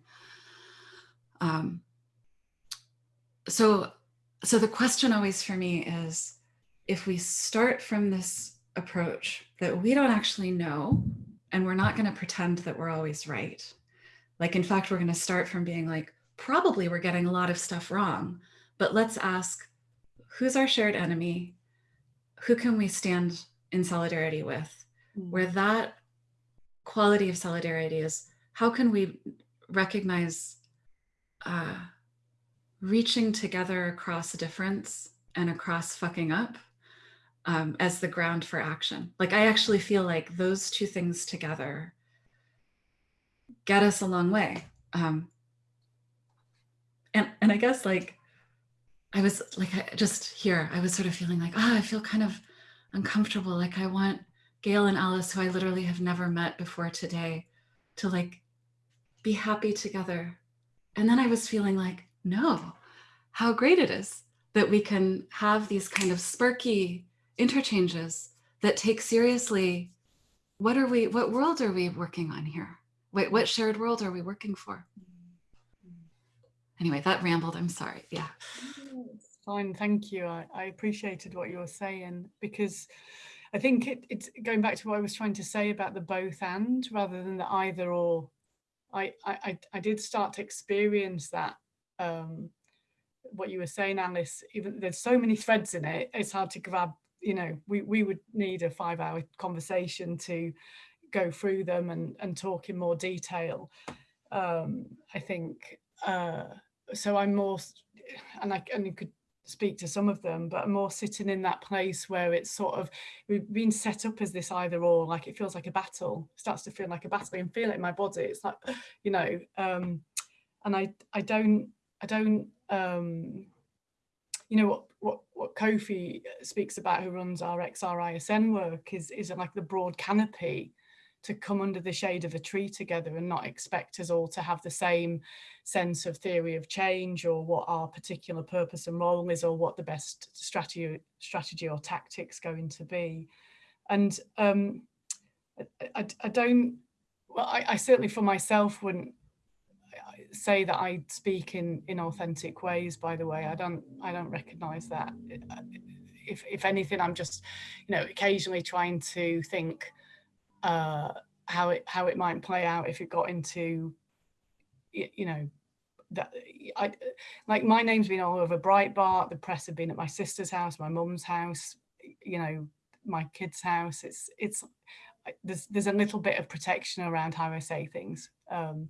Um, so, so the question always for me is, if we start from this approach that we don't actually know, and we're not gonna pretend that we're always right. Like, in fact, we're gonna start from being like, probably we're getting a lot of stuff wrong, but let's ask, who's our shared enemy? Who can we stand in solidarity with? Where mm. that quality of solidarity is, how can we recognize uh, reaching together across a difference and across fucking up um, as the ground for action. Like I actually feel like those two things together get us a long way. Um, and, and I guess like, I was like, I just here, I was sort of feeling like, ah, oh, I feel kind of uncomfortable. Like I want Gail and Alice, who I literally have never met before today, to like be happy together. And then I was feeling like, no, how great it is that we can have these kind of sparky interchanges that take seriously what are we what world are we working on here wait what shared world are we working for anyway that rambled i'm sorry yeah it's fine thank you I, I appreciated what you were saying because i think it, it's going back to what i was trying to say about the both and rather than the either or i i i did start to experience that um what you were saying alice even there's so many threads in it it's hard to grab you know, we, we would need a five hour conversation to go through them and, and talk in more detail. Um, I think, uh, so I'm more, and I, and you could speak to some of them, but I'm more sitting in that place where it's sort of, we've been set up as this either or, like it feels like a battle, it starts to feel like a battle, can feel it in my body. It's like, you know, um, and I, I don't, I don't, um, you know, what, what, what Kofi speaks about, who runs our XRISN work, is, is like the broad canopy to come under the shade of a tree together and not expect us all to have the same sense of theory of change or what our particular purpose and role is or what the best strategy strategy or tactics going to be. And um, I, I, don't, well, I, I certainly for myself wouldn't say that I speak in in authentic ways. By the way, I don't I don't recognise that. If if anything, I'm just you know occasionally trying to think uh, how it how it might play out if it got into you know that I like my name's been all over Breitbart. The press have been at my sister's house, my mum's house, you know, my kid's house. It's it's there's there's a little bit of protection around how I say things. Um,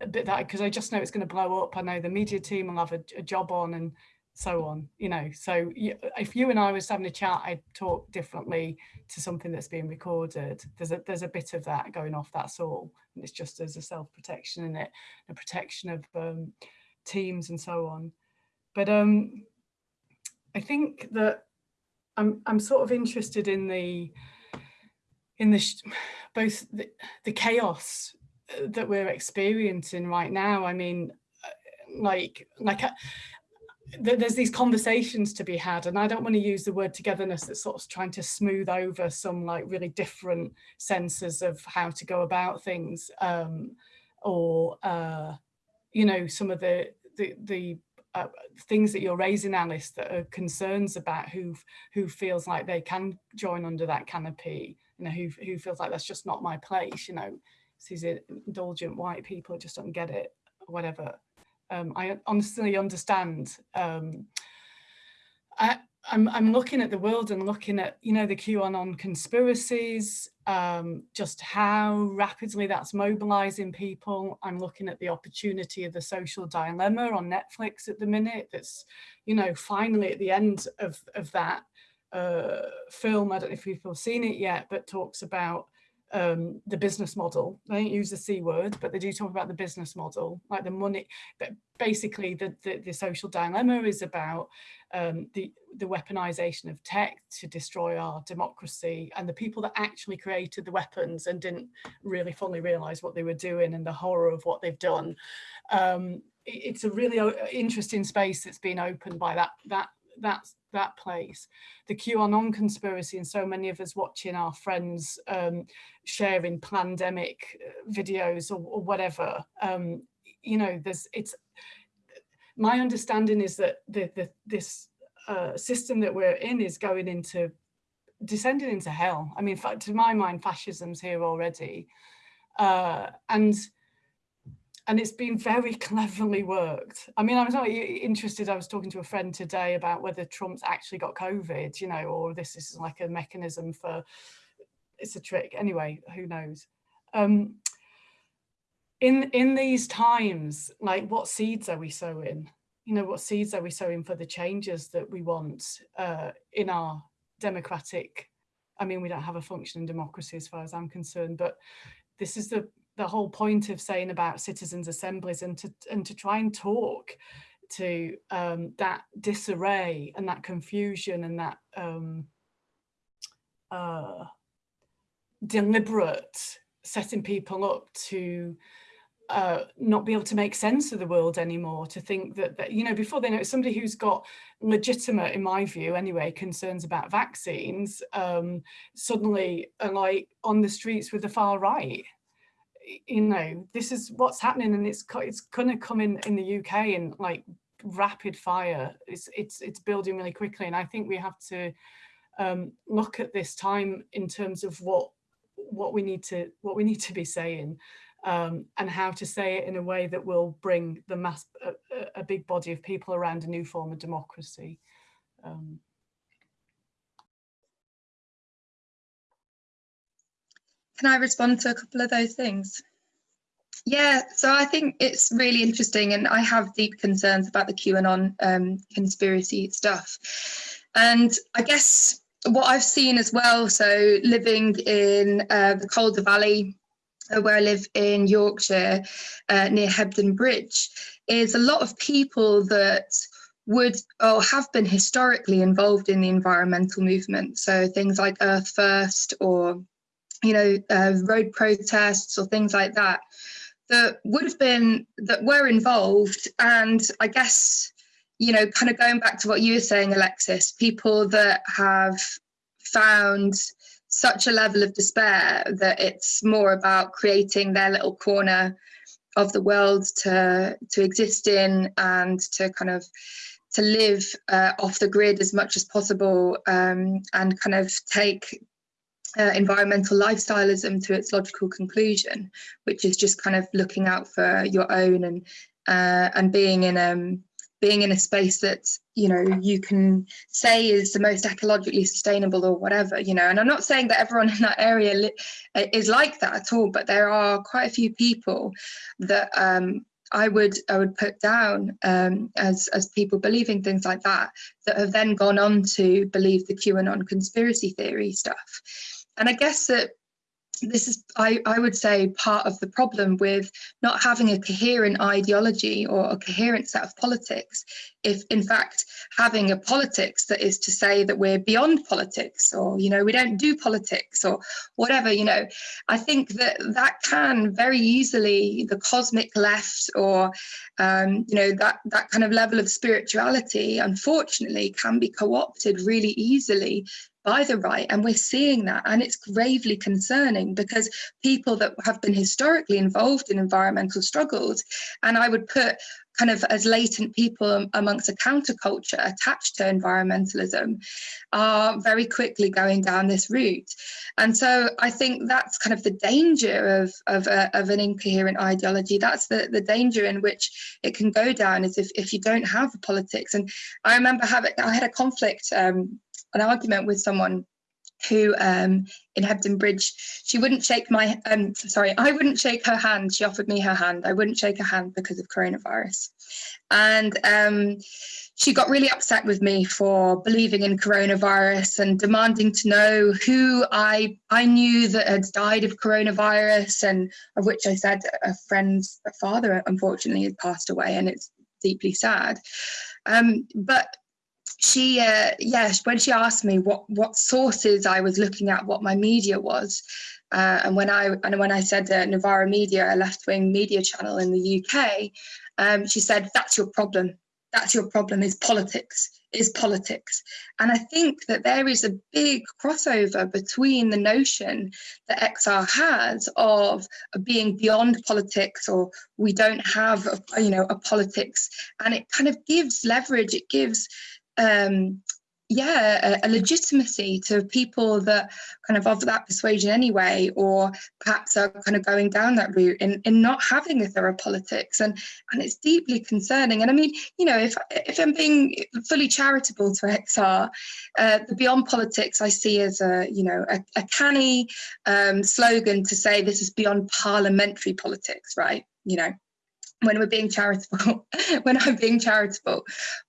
a bit that because I just know it's going to blow up. I know the media team will have a, a job on and so on, you know. So if you and I was having a chat, I'd talk differently to something that's being recorded. There's a there's a bit of that going off. That's all, and it's just as a self protection in it, a protection of um, teams and so on. But um, I think that I'm I'm sort of interested in the in the both the, the chaos that we're experiencing right now. I mean, uh, like, like uh, there's these conversations to be had and I don't want to use the word togetherness that's sort of trying to smooth over some like really different senses of how to go about things um, or uh, you know some of the the, the uh, things that you're raising Alice that are concerns about who who feels like they can join under that canopy you know who, who feels like that's just not my place you know these indulgent white people just don't get it, whatever. Um, I honestly understand. Um, I, I'm, I'm looking at the world and looking at, you know, the QAnon conspiracies, um, just how rapidly that's mobilizing people. I'm looking at the opportunity of the social dilemma on Netflix at the minute. That's, you know, finally at the end of, of that, uh, film, I don't know if people have seen it yet, but talks about um, the business model. They don't use the C word, but they do talk about the business model, like the money, but basically the, the, the social dilemma is about um, the, the weaponization of tech to destroy our democracy and the people that actually created the weapons and didn't really fully realize what they were doing and the horror of what they've done. Um, it's a really interesting space that's been opened by that, that, that that place. The QAnon conspiracy and so many of us watching our friends um, sharing pandemic uh, videos or, or whatever, um, you know, there's, it's, my understanding is that the, the, this uh, system that we're in is going into, descending into hell. I mean, to my mind, fascism's here already. Uh, and and it's been very cleverly worked. I mean, I was not interested, I was talking to a friend today about whether Trump's actually got COVID, you know, or this is like a mechanism for, it's a trick. Anyway, who knows? Um, in, in these times, like what seeds are we sowing? You know, what seeds are we sowing for the changes that we want uh, in our democratic, I mean, we don't have a functioning democracy as far as I'm concerned, but this is the the whole point of saying about citizens assemblies and to and to try and talk to um, that disarray and that confusion and that um, uh, deliberate setting people up to uh, not be able to make sense of the world anymore, to think that, that you know, before they know, somebody who's got legitimate, in my view anyway, concerns about vaccines, um, suddenly are like on the streets with the far right you know, this is what's happening and it's it's going to come in in the UK in like rapid fire. It's it's it's building really quickly, and I think we have to um, look at this time in terms of what what we need to what we need to be saying um, and how to say it in a way that will bring the mass a, a big body of people around a new form of democracy. Um, Can I respond to a couple of those things? Yeah, so I think it's really interesting, and I have deep concerns about the QAnon um, conspiracy stuff. And I guess what I've seen as well, so living in uh, the Calder Valley, uh, where I live in Yorkshire, uh, near Hebden Bridge, is a lot of people that would or have been historically involved in the environmental movement. So things like Earth First or you know, uh, road protests or things like that, that would have been, that were involved. And I guess, you know, kind of going back to what you were saying, Alexis, people that have found such a level of despair that it's more about creating their little corner of the world to to exist in and to kind of to live uh, off the grid as much as possible um, and kind of take uh, environmental lifestyleism to its logical conclusion, which is just kind of looking out for your own and uh, and being in um being in a space that you know you can say is the most ecologically sustainable or whatever you know and i'm not saying that everyone in that area is like that at all but there are quite a few people that um, I would I would put down um, as as people believing things like that that have then gone on to believe the QAnon conspiracy theory stuff. And I guess that this is, I, I would say, part of the problem with not having a coherent ideology or a coherent set of politics. If, in fact, having a politics that is to say that we're beyond politics or, you know, we don't do politics or whatever, you know, I think that that can very easily, the cosmic left or, um, you know, that, that kind of level of spirituality, unfortunately, can be co opted really easily by the right. And we're seeing that. And it's gravely concerning because people that have been historically involved in environmental struggles, and I would put kind of as latent people amongst a counterculture attached to environmentalism are very quickly going down this route. And so I think that's kind of the danger of, of, a, of an incoherent ideology. That's the, the danger in which it can go down is if, if you don't have politics. And I remember having, I had a conflict um, an argument with someone who um, in Hebden Bridge, she wouldn't shake my, um, sorry, I wouldn't shake her hand. She offered me her hand. I wouldn't shake her hand because of coronavirus. And um, she got really upset with me for believing in coronavirus and demanding to know who I I knew that had died of coronavirus and of which I said a friend's father unfortunately had passed away and it's deeply sad. Um, but she uh, yes when she asked me what what sources I was looking at what my media was uh, and when I and when I said uh, Novara Media a left-wing media channel in the UK um, she said that's your problem. That's your problem is politics is politics. And I think that there is a big crossover between the notion that XR has of being beyond politics or we don't have a, you know a politics and it kind of gives leverage it gives um, yeah, a, a, legitimacy to people that kind of of that persuasion anyway, or perhaps are kind of going down that route in, in not having a thorough politics. And and it's deeply concerning. And I mean, you know, if if I'm being fully charitable to XR, uh, the beyond politics I see as a, you know, a, a canny um, slogan to say this is beyond parliamentary politics, right? You know, when we're being charitable, when I'm being charitable.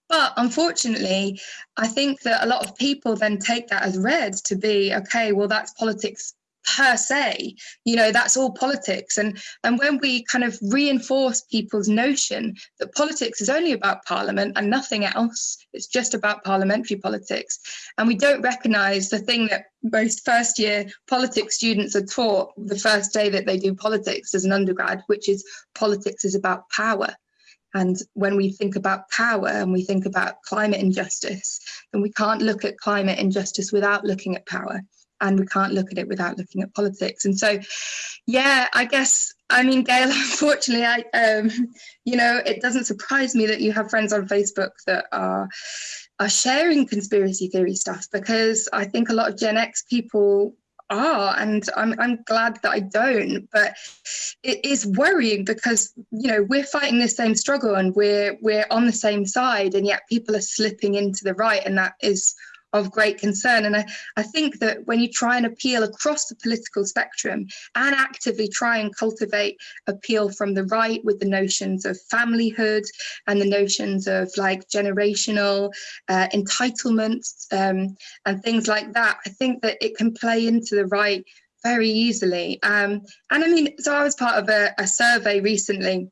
But unfortunately, I think that a lot of people then take that as read to be, okay, well, that's politics per se you know that's all politics. And and when we kind of reinforce people's notion that politics is only about parliament and nothing else it's just about parliamentary politics and we don't recognize the thing that most first year politics students are taught the first day that they do politics as an undergrad which is politics is about power. And when we think about power and we think about climate injustice, then we can't look at climate injustice without looking at power and we can't look at it without looking at politics. And so, yeah, I guess, I mean, Gail, unfortunately, I, um, you know, it doesn't surprise me that you have friends on Facebook that are, are sharing conspiracy theory stuff because I think a lot of Gen X people are and I'm, I'm glad that I don't but it is worrying because you know we're fighting the same struggle and we're we're on the same side and yet people are slipping into the right and that is of great concern. And I, I think that when you try and appeal across the political spectrum and actively try and cultivate appeal from the right with the notions of familyhood and the notions of like generational uh, entitlement um, and things like that, I think that it can play into the right very easily. Um, and I mean, so I was part of a, a survey recently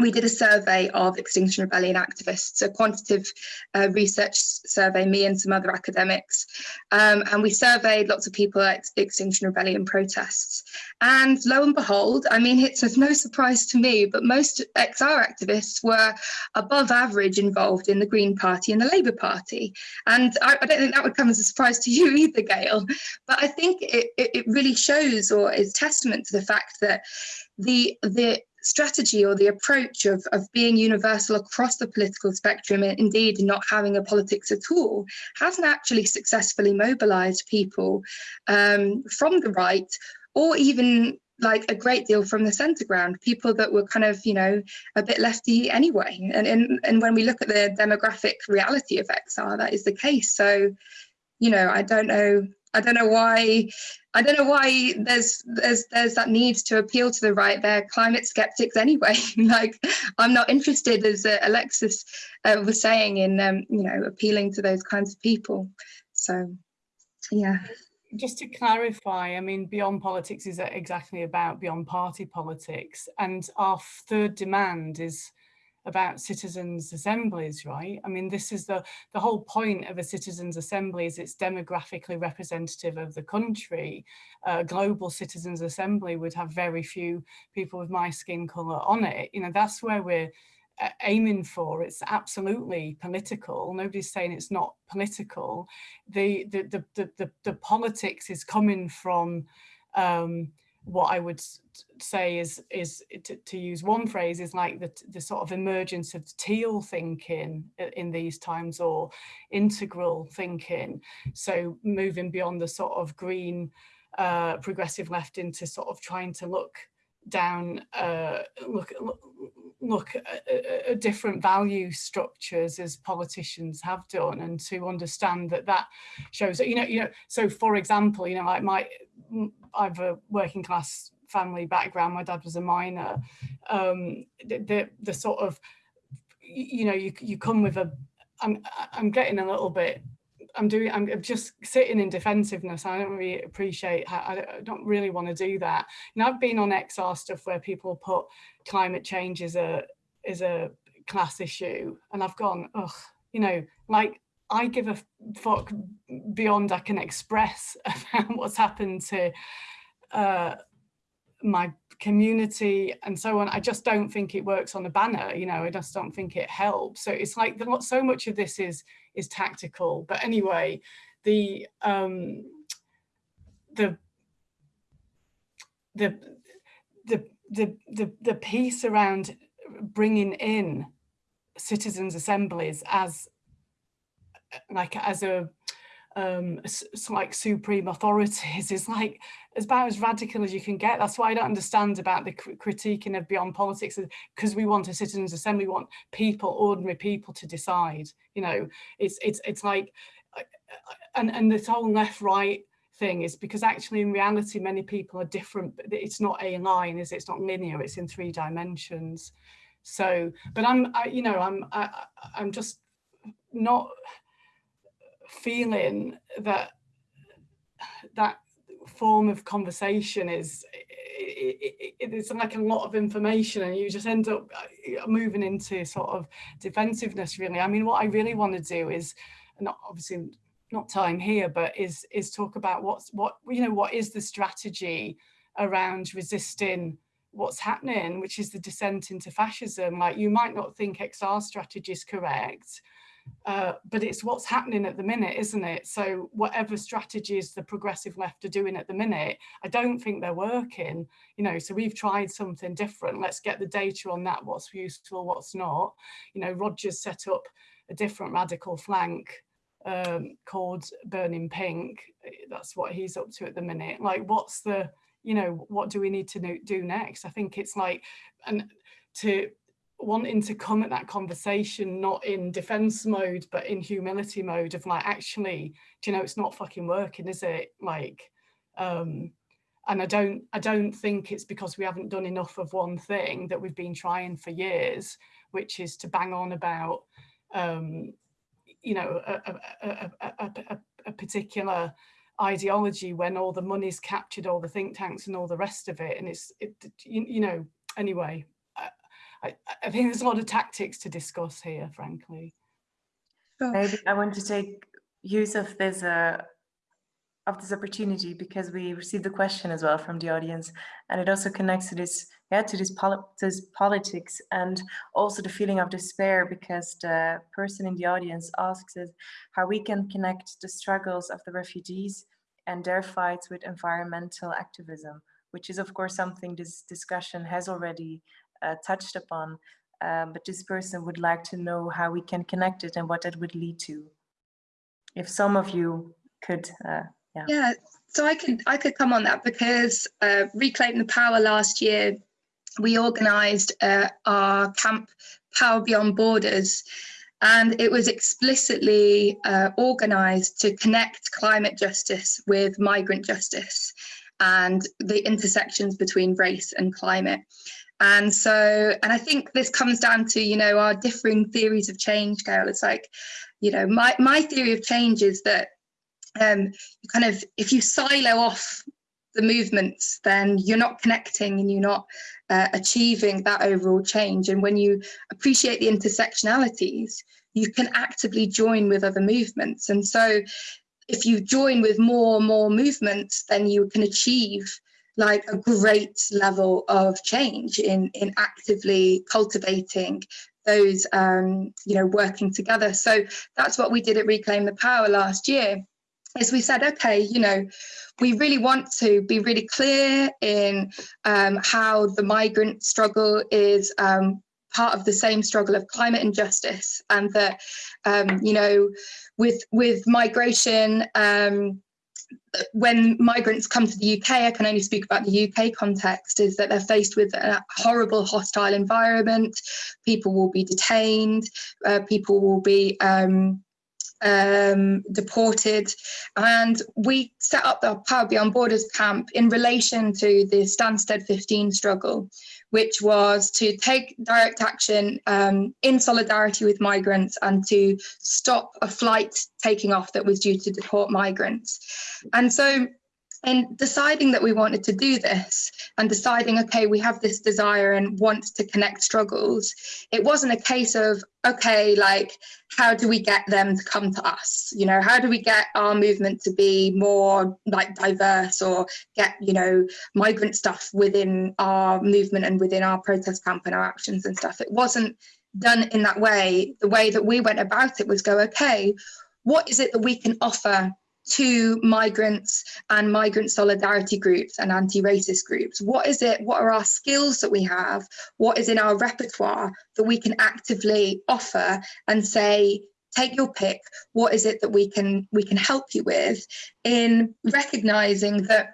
we did a survey of Extinction Rebellion activists, a quantitative uh, research survey, me and some other academics. Um, and we surveyed lots of people at Extinction Rebellion protests. And lo and behold, I mean, it's no surprise to me, but most XR activists were above average involved in the Green Party and the Labour Party. And I, I don't think that would come as a surprise to you either, Gail. But I think it, it, it really shows or is testament to the fact that the the strategy or the approach of, of being universal across the political spectrum, and indeed not having a politics at all, hasn't actually successfully mobilized people um, from the right or even like a great deal from the center ground, people that were kind of, you know, a bit lefty anyway. And, and, and when we look at the demographic reality of XR, that is the case. So, you know, I don't know I don't know why I don't know why there's there's there's that need to appeal to the right. They're climate skeptics anyway. like I'm not interested, as uh, Alexis uh, was saying, in um, you know appealing to those kinds of people. So, yeah. Just to clarify, I mean, Beyond Politics is exactly about beyond party politics, and our third demand is about citizens assemblies, right? I mean, this is the, the whole point of a citizens assembly is it's demographically representative of the country. A global citizens assembly would have very few people with my skin color on it. You know, that's where we're uh, aiming for. It's absolutely political. Nobody's saying it's not political. The, the, the, the, the, the politics is coming from um, what I would say is is to, to, use one phrase is like the, the sort of emergence of teal thinking in these times or integral thinking. So moving beyond the sort of green uh, progressive left into sort of trying to look down uh, look look at, at, different value structures as politicians have done and to understand that that shows that you know you know so for example you know like my I've a working class family background my dad was a miner um the the, the sort of you know you you come with a I'm I'm getting a little bit I'm doing, I'm just sitting in defensiveness. I don't really appreciate how, I don't really want to do that. You know, I've been on XR stuff where people put climate change is a, is a class issue and I've gone, ugh, you know, like I give a fuck beyond I can express about what's happened to uh, my community and so on. I just don't think it works on a banner, you know, I just don't think it helps. So it's like the, so much of this is is tactical. But anyway, the um, the the the the the the piece around bringing in citizens assemblies as like as a um like supreme authorities. Is like as about as radical as you can get. That's why i don't understand about the critiquing of beyond politics because we want a citizens assembly. We want people ordinary people to decide you know? It's it's it's like and and this whole left right thing is because actually in reality many people are different it's not a line is it? it's not linear. It's in three dimensions. So but i'm I, you know i'm I, i'm just not feeling that that form of conversation is it, it, it's like a lot of information and you just end up uh, moving into sort of defensiveness really. I mean what i really want to do is not obviously not time here but is is talk about what's what you know what is the strategy around resisting what's happening which is the descent into fascism. Like you might not think xr strategy is correct uh, but it's what's happening at the minute, isn't it? So whatever strategies the progressive left are doing at the minute, I don't think they're working, you know, so we've tried something different. Let's get the data on that, what's useful, what's not. You know, Roger's set up a different radical flank um, called Burning Pink. That's what he's up to at the minute. Like, what's the, you know, what do we need to do next? I think it's like, and to wanting to come at that conversation not in defense mode but in humility mode of like actually do you know it's not fucking working is it? Like um and i don't i don't think it's because we haven't done enough of one thing that we've been trying for years which is to bang on about um you know a, a, a, a, particular ideology when all the money's captured all the think tanks and all the rest of it and it's it you, you know anyway I, I think there's a lot of tactics to discuss here, frankly. Maybe I want to take use of this uh, of this opportunity because we received the question as well from the audience, and it also connects to this yeah to this, poli this politics and also the feeling of despair because the person in the audience asks us how we can connect the struggles of the refugees and their fights with environmental activism, which is of course something this discussion has already touched upon, um, but this person would like to know how we can connect it and what that would lead to. If some of you could, uh, yeah. Yeah, so I could I could come on that because uh, Reclaim the Power last year, we organised uh, our camp Power Beyond Borders, and it was explicitly uh, organised to connect climate justice with migrant justice and the intersections between race and climate. And so, and I think this comes down to, you know, our differing theories of change, Gail. It's like, you know, my, my theory of change is that um, you kind of, if you silo off the movements, then you're not connecting and you're not uh, achieving that overall change. And when you appreciate the intersectionalities, you can actively join with other movements. And so if you join with more and more movements, then you can achieve like a great level of change in in actively cultivating those um, you know working together. So that's what we did at reclaim the power last year is we said okay you know we really want to be really clear in um, how the migrant struggle is um, part of the same struggle of climate injustice and that um, you know with with migration um, when migrants come to the UK, I can only speak about the UK context, is that they're faced with a horrible hostile environment. People will be detained, uh, people will be um, um, deported. And we set up the Power Beyond Borders camp in relation to the Stansted 15 struggle, which was to take direct action um, in solidarity with migrants and to stop a flight taking off that was due to deport migrants. And so in deciding that we wanted to do this and deciding, okay, we have this desire and want to connect struggles, it wasn't a case of, okay, like, how do we get them to come to us? You know, how do we get our movement to be more like diverse or get, you know, migrant stuff within our movement and within our protest camp and our actions and stuff? It wasn't done in that way. The way that we went about it was go, okay, what is it that we can offer to migrants and migrant solidarity groups and anti-racist groups? What is it what are our skills that we have? What is in our repertoire that we can actively offer and say take your pick. What is it that we can we can help you with? in recognizing that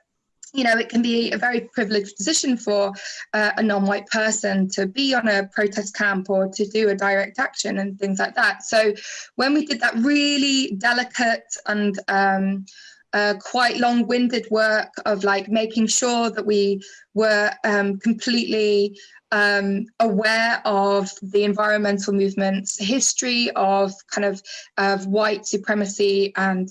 you know, it can be a very privileged position for uh, a non-white person to be on a protest camp or to do a direct action and things like that. So when we did that really delicate and um, uh, quite long-winded work of like making sure that we were um, completely um, aware of the environmental movement's history of kind of of white supremacy and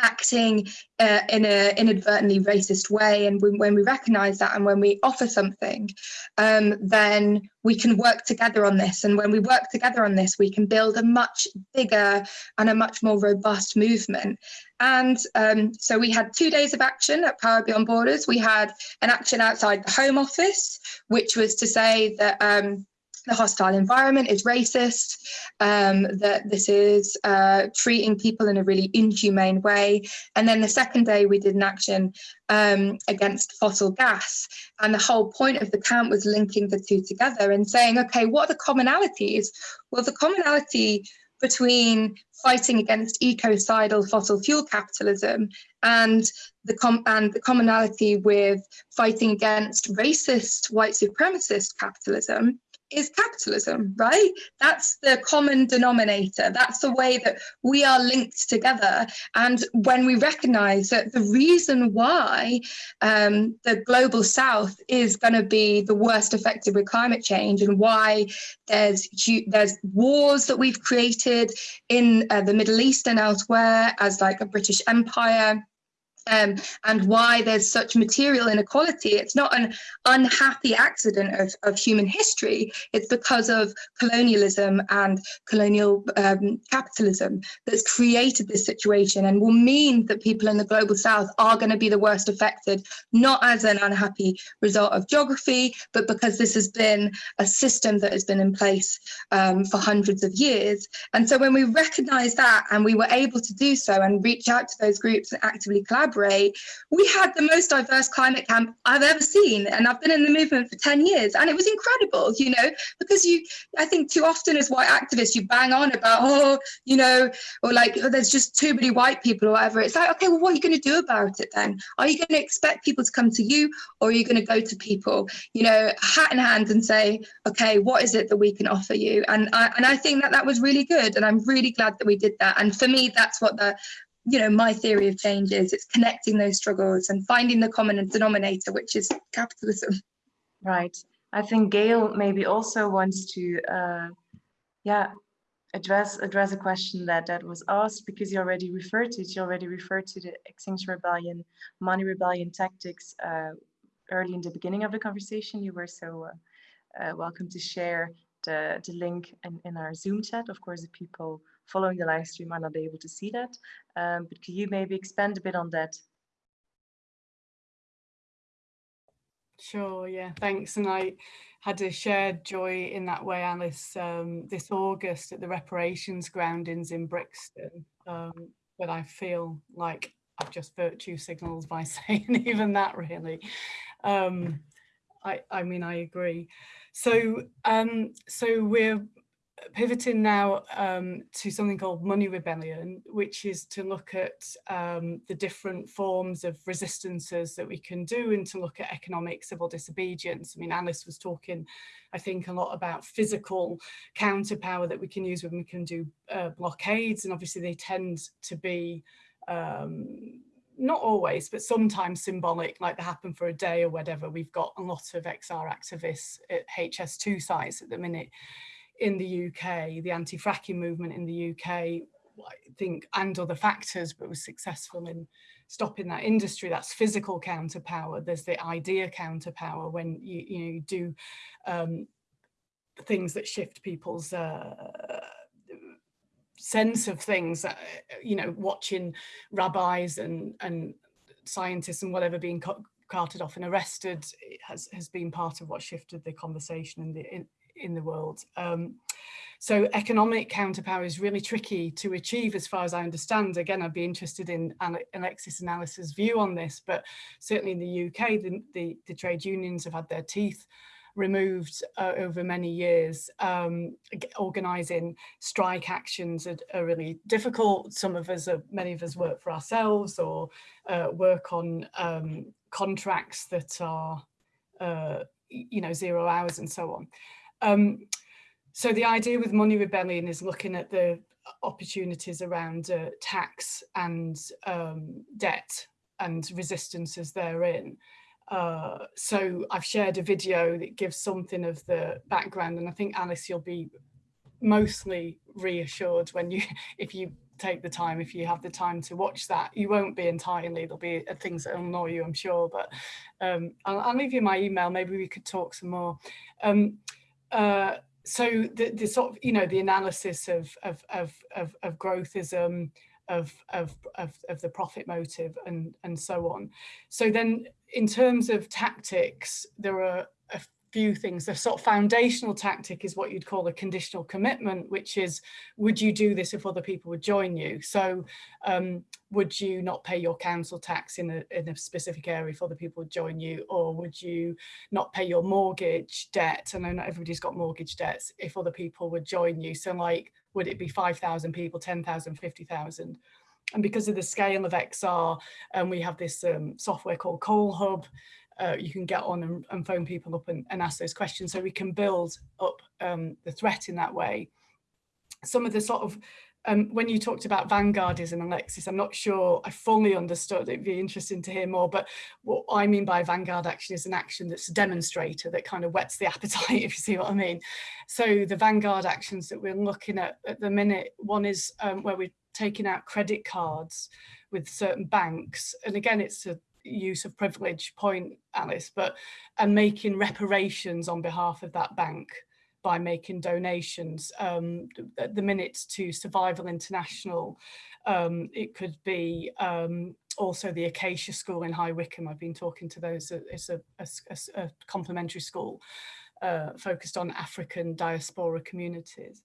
acting uh, in an inadvertently racist way. And when, when, we recognize that and when we offer something, um, then we can work together on this. And when we work together on this, we can build a much bigger and a much more robust movement. And um, so we had two days of action at Power Beyond Borders. We had an action outside the Home Office, which was to say that um, the hostile environment is racist, um, that this is uh, treating people in a really inhumane way. And then the second day we did an action um, against fossil gas. And the whole point of the camp was linking the two together and saying, okay, what are the commonalities? Well, the commonality between fighting against ecocidal fossil fuel capitalism and the com and the commonality with fighting against racist white supremacist capitalism is capitalism, right? That's the common denominator. That's the way that we are linked together. And when we recognize that the reason why um, the global south is going to be the worst affected with climate change and why there's there's wars that we've created in uh, the Middle East and elsewhere as like a British Empire um, and why there's such material inequality. It's not an unhappy accident of, of human history. It's because of colonialism and colonial um, capitalism that's created this situation and will mean that people in the global south are going to be the worst affected, not as an unhappy result of geography, but because this has been a system that has been in place um, for hundreds of years. And so when we recognize that and we were able to do so and reach out to those groups and actively collaborate, we had the most diverse climate camp I've ever seen. And I've been in the movement for 10 years and it was incredible, you know, because you, I think too often as white activists, you bang on about, oh, you know, or like, oh, there's just too many white people or whatever. It's like, okay, well, what are you going to do about it then? Are you going to expect people to come to you or are you going to go to people, you know, hat in hand and say, okay, what is it that we can offer you? And I, and I think that that was really good. And I'm really glad that we did that. And for me, that's what the you know, my theory of change is it's connecting those struggles and finding the common denominator, which is capitalism. Right. I think Gail maybe also wants to, uh, yeah, address address a question that that was asked because you already referred to it. You already referred to the Extinction Rebellion, money rebellion tactics uh, early in the beginning of the conversation. You were so uh, uh welcome to share the, the link in, in our Zoom chat. Of course, the people following the live stream are not be able to see that. Um, but could you maybe expand a bit on that? Sure, yeah, thanks. And I had a shared joy in that way, Alice, um, this August at the reparations groundings in Brixton. Um, but I feel like I've just virtue signals by saying even that really. Um, I, I mean, I agree. So, um, so we're pivoting now um, to something called Money Rebellion, which is to look at um, the different forms of resistances that we can do and to look at economic civil disobedience. I mean, Alice was talking, I think, a lot about physical counterpower that we can use when we can do uh, blockades, and obviously they tend to be um, not always, but sometimes symbolic, like they happen for a day or whatever. We've got a lot of XR activists at HS2 sites at the minute in the UK, the anti-fracking movement in the UK, I think, and other factors, but was successful in stopping that industry. That's physical counterpower. There's the idea counterpower when you, you, know, you do um, things that shift people's uh, sense of things, uh, you know, watching rabbis and, and scientists and whatever being carted off and arrested has, has been part of what shifted the conversation in the, in, in the world. Um, so economic counterpower is really tricky to achieve as far as I understand. Again, I'd be interested in Alexis and Alice's view on this, but certainly in the UK, the, the, the trade unions have had their teeth removed uh, over many years. Um, organising strike actions are, are, really difficult. Some of us, are, many of us work for ourselves or uh, work on um, contracts that are, uh, you know, zero hours and so on. Um, so the idea with Money Rebellion is looking at the opportunities around uh, tax and um, debt and resistances therein. Uh, so I've shared a video that gives something of the background and I think Alice you'll be mostly reassured when you if you take the time if you have the time to watch that. You won't be entirely there'll be uh, things that annoy you I'm sure but um, I'll, I'll, leave you my email. Maybe we could talk some more. Um, uh, so the, the sort of, you know, the analysis of, of, of, of, of growthism, of, of, of, of the profit motive and, and so on. So then in terms of tactics, there are few things. The sort of foundational tactic is what you'd call a conditional commitment, which is, would you do this if other people would join you? So um, would you not pay your council tax in a, in a specific area if other people would join you? Or would you not pay your mortgage debt? And I know not everybody's got mortgage debts if other people would join you. So like, would it be 5,000 people, 10,000, 50,000? And because of the scale of XR, and um, we have this um, software called CallHub, uh, you can get on and, and phone people up and, and, ask those questions so we can build up um, the threat in that way. Some of the sort of, um, when you talked about vanguardism, Alexis, I'm not sure I fully understood, it'd be interesting to hear more, but what I mean by vanguard action is an action that's a demonstrator that kind of whets the appetite, if you see what I mean. So the vanguard actions that we're looking at at the minute, one is um, where we're taking out credit cards with certain banks. And again, it's a use of privilege point, Alice, but and making reparations on behalf of that bank by making donations. Um, at the minutes to Survival International, um, it could be um, also the Acacia School in High Wycombe. I've been talking to those. It's a, a, a complementary school uh, focused on African diaspora communities.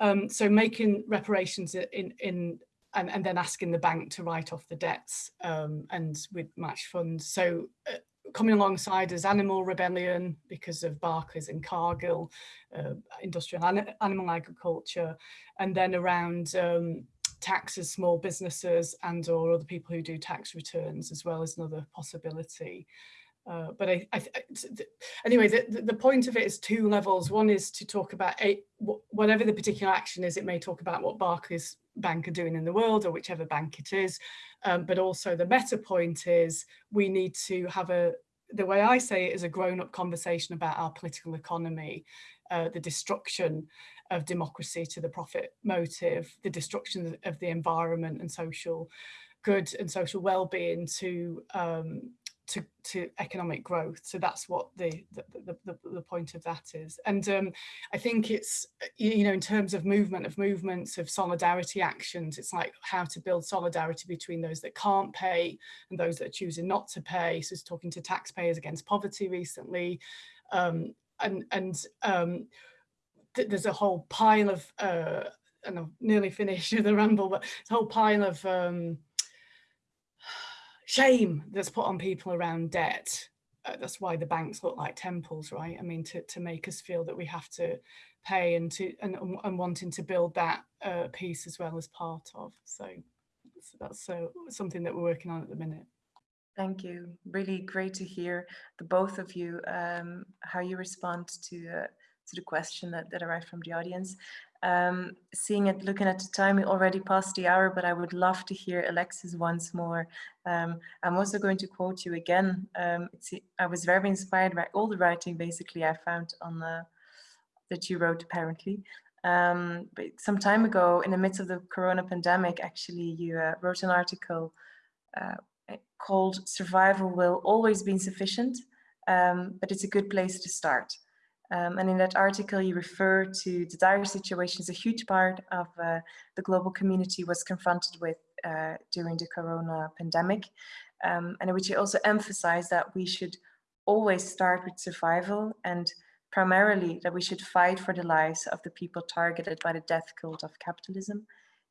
Um, so making reparations in, in and, and then asking the bank to write off the debts um, and with match funds. So uh, coming alongside as Animal Rebellion because of Barclays and Cargill, uh, industrial an animal agriculture, and then around um, taxes, small businesses and or other people who do tax returns as well as another possibility. Uh, but I, I anyway, the, the point of it is two levels. One is to talk about a, whatever the particular action is, it may talk about what Barclays bank are doing in the world or whichever bank it is. Um, but also the meta point is we need to have a, the way I say it is a grown up conversation about our political economy, uh, the destruction of democracy to the profit motive, the destruction of the environment and social good and social well-being to um, to, to economic growth. So that's what the, the, the, the point of that is. And um, I think it's, you know, in terms of movement of movements of solidarity actions, it's like how to build solidarity between those that can't pay and those that are choosing not to pay. So it's talking to taxpayers against poverty recently. Um, and and um, th there's a whole pile of, uh, and I'm nearly finished the ramble, but a whole pile of um, shame that's put on people around debt. Uh, that's why the banks look like temples, right? I mean, to, to make us feel that we have to pay and to and, and wanting to build that uh, piece as well as part of. So, so that's so something that we're working on at the minute. Thank you. Really great to hear the both of you um, how you respond to uh, to the question that, that arrived from the audience. Um, seeing it, looking at the time, we already passed the hour, but I would love to hear Alexis once more. Um, I'm also going to quote you again. Um, I was very inspired by all the writing basically I found on that you wrote apparently. Um, but some time ago, in the midst of the corona pandemic, actually, you uh, wrote an article uh, called Survival Will Always Be Insufficient, um, but it's a good place to start. Um, and in that article, you refer to the dire situations a huge part of uh, the global community was confronted with uh, during the corona pandemic. Um, and in which you also emphasize that we should always start with survival and primarily that we should fight for the lives of the people targeted by the death cult of capitalism.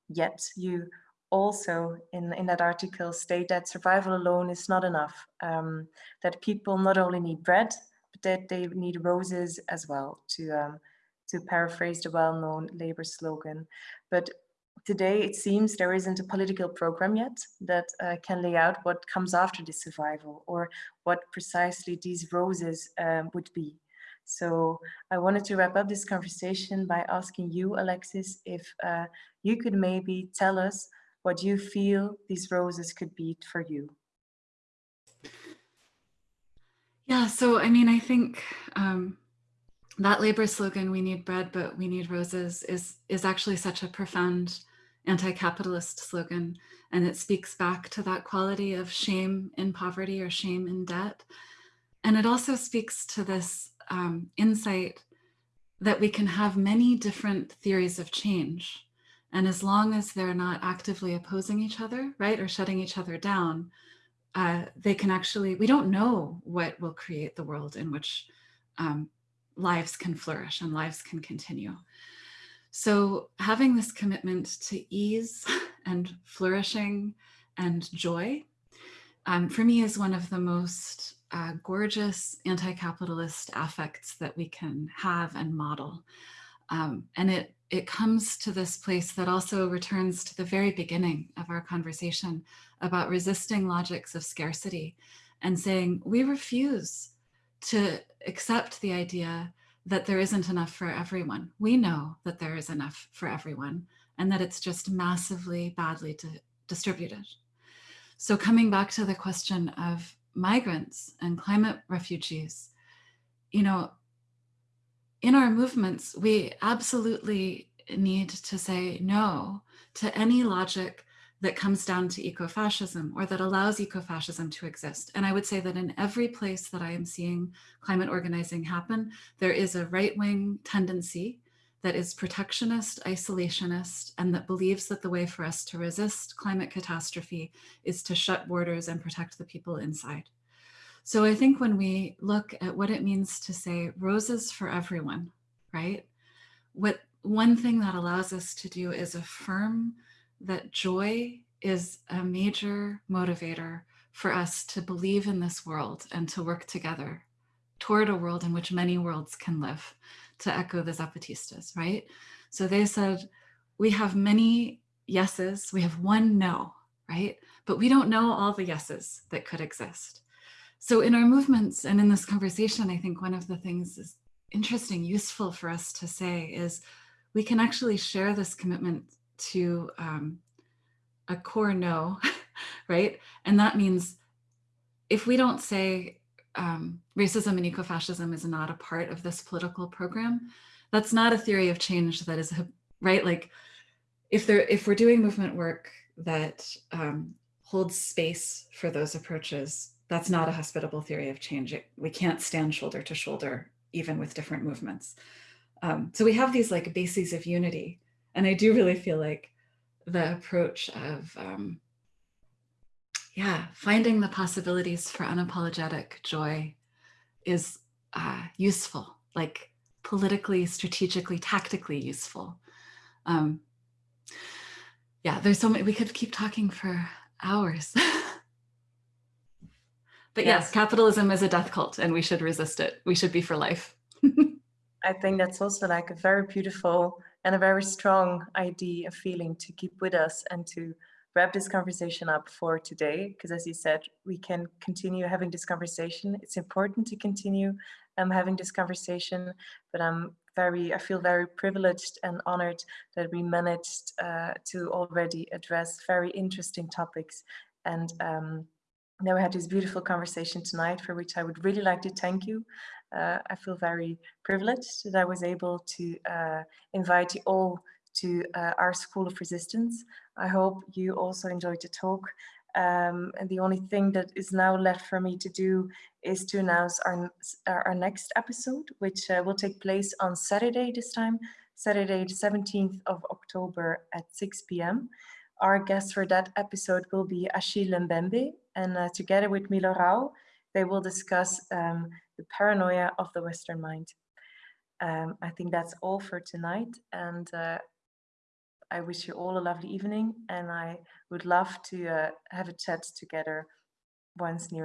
Yet you also in, in that article state that survival alone is not enough, um, that people not only need bread, that they need roses as well, to, um, to paraphrase the well-known labor slogan. But today it seems there isn't a political program yet that uh, can lay out what comes after this survival or what precisely these roses um, would be. So I wanted to wrap up this conversation by asking you, Alexis, if uh, you could maybe tell us what you feel these roses could be for you. Yeah, so I mean, I think um, that labor slogan, we need bread, but we need roses, is, is actually such a profound anti-capitalist slogan. And it speaks back to that quality of shame in poverty or shame in debt. And it also speaks to this um, insight that we can have many different theories of change. And as long as they're not actively opposing each other, right, or shutting each other down, uh, they can actually, we don't know what will create the world in which um, lives can flourish and lives can continue. So having this commitment to ease and flourishing and joy, um, for me is one of the most uh, gorgeous anti-capitalist affects that we can have and model. Um, and it, it comes to this place that also returns to the very beginning of our conversation about resisting logics of scarcity and saying we refuse to accept the idea that there isn't enough for everyone. We know that there is enough for everyone and that it's just massively badly distributed. So coming back to the question of migrants and climate refugees, you know, in our movements, we absolutely need to say no to any logic that comes down to ecofascism or that allows ecofascism to exist. And I would say that in every place that I am seeing climate organizing happen, there is a right-wing tendency that is protectionist, isolationist, and that believes that the way for us to resist climate catastrophe is to shut borders and protect the people inside. So I think when we look at what it means to say roses for everyone, right? What one thing that allows us to do is affirm that joy is a major motivator for us to believe in this world and to work together toward a world in which many worlds can live, to echo the Zapatistas, right? So they said, we have many yeses, we have one no, right? But we don't know all the yeses that could exist. So in our movements and in this conversation, I think one of the things is interesting, useful for us to say is we can actually share this commitment to um, a core no, right? And that means if we don't say um, racism and ecofascism is not a part of this political program, that's not a theory of change that is, right? Like if there, if we're doing movement work that um, holds space for those approaches, that's not a hospitable theory of change. It, we can't stand shoulder to shoulder, even with different movements. Um, so we have these like bases of unity. And I do really feel like the approach of, um, yeah, finding the possibilities for unapologetic joy is uh, useful, like politically, strategically, tactically useful. Um, yeah, there's so many, we could keep talking for hours. but yes. yes, capitalism is a death cult and we should resist it. We should be for life. I think that's also like a very beautiful and a very strong idea, and feeling to keep with us and to wrap this conversation up for today. Because as you said, we can continue having this conversation. It's important to continue um, having this conversation, but I'm very, I feel very privileged and honored that we managed uh, to already address very interesting topics and um, then we had this beautiful conversation tonight for which I would really like to thank you. Uh, I feel very privileged that I was able to uh, invite you all to uh, our School of Resistance. I hope you also enjoyed the talk. Um, and the only thing that is now left for me to do is to announce our, our next episode, which uh, will take place on Saturday this time, Saturday the 17th of October at 6 p.m. Our guest for that episode will be Achille Mbembe, and uh, together with Milo Rau, they will discuss um, the paranoia of the Western mind. Um, I think that's all for tonight, and uh, I wish you all a lovely evening, and I would love to uh, have a chat together once near.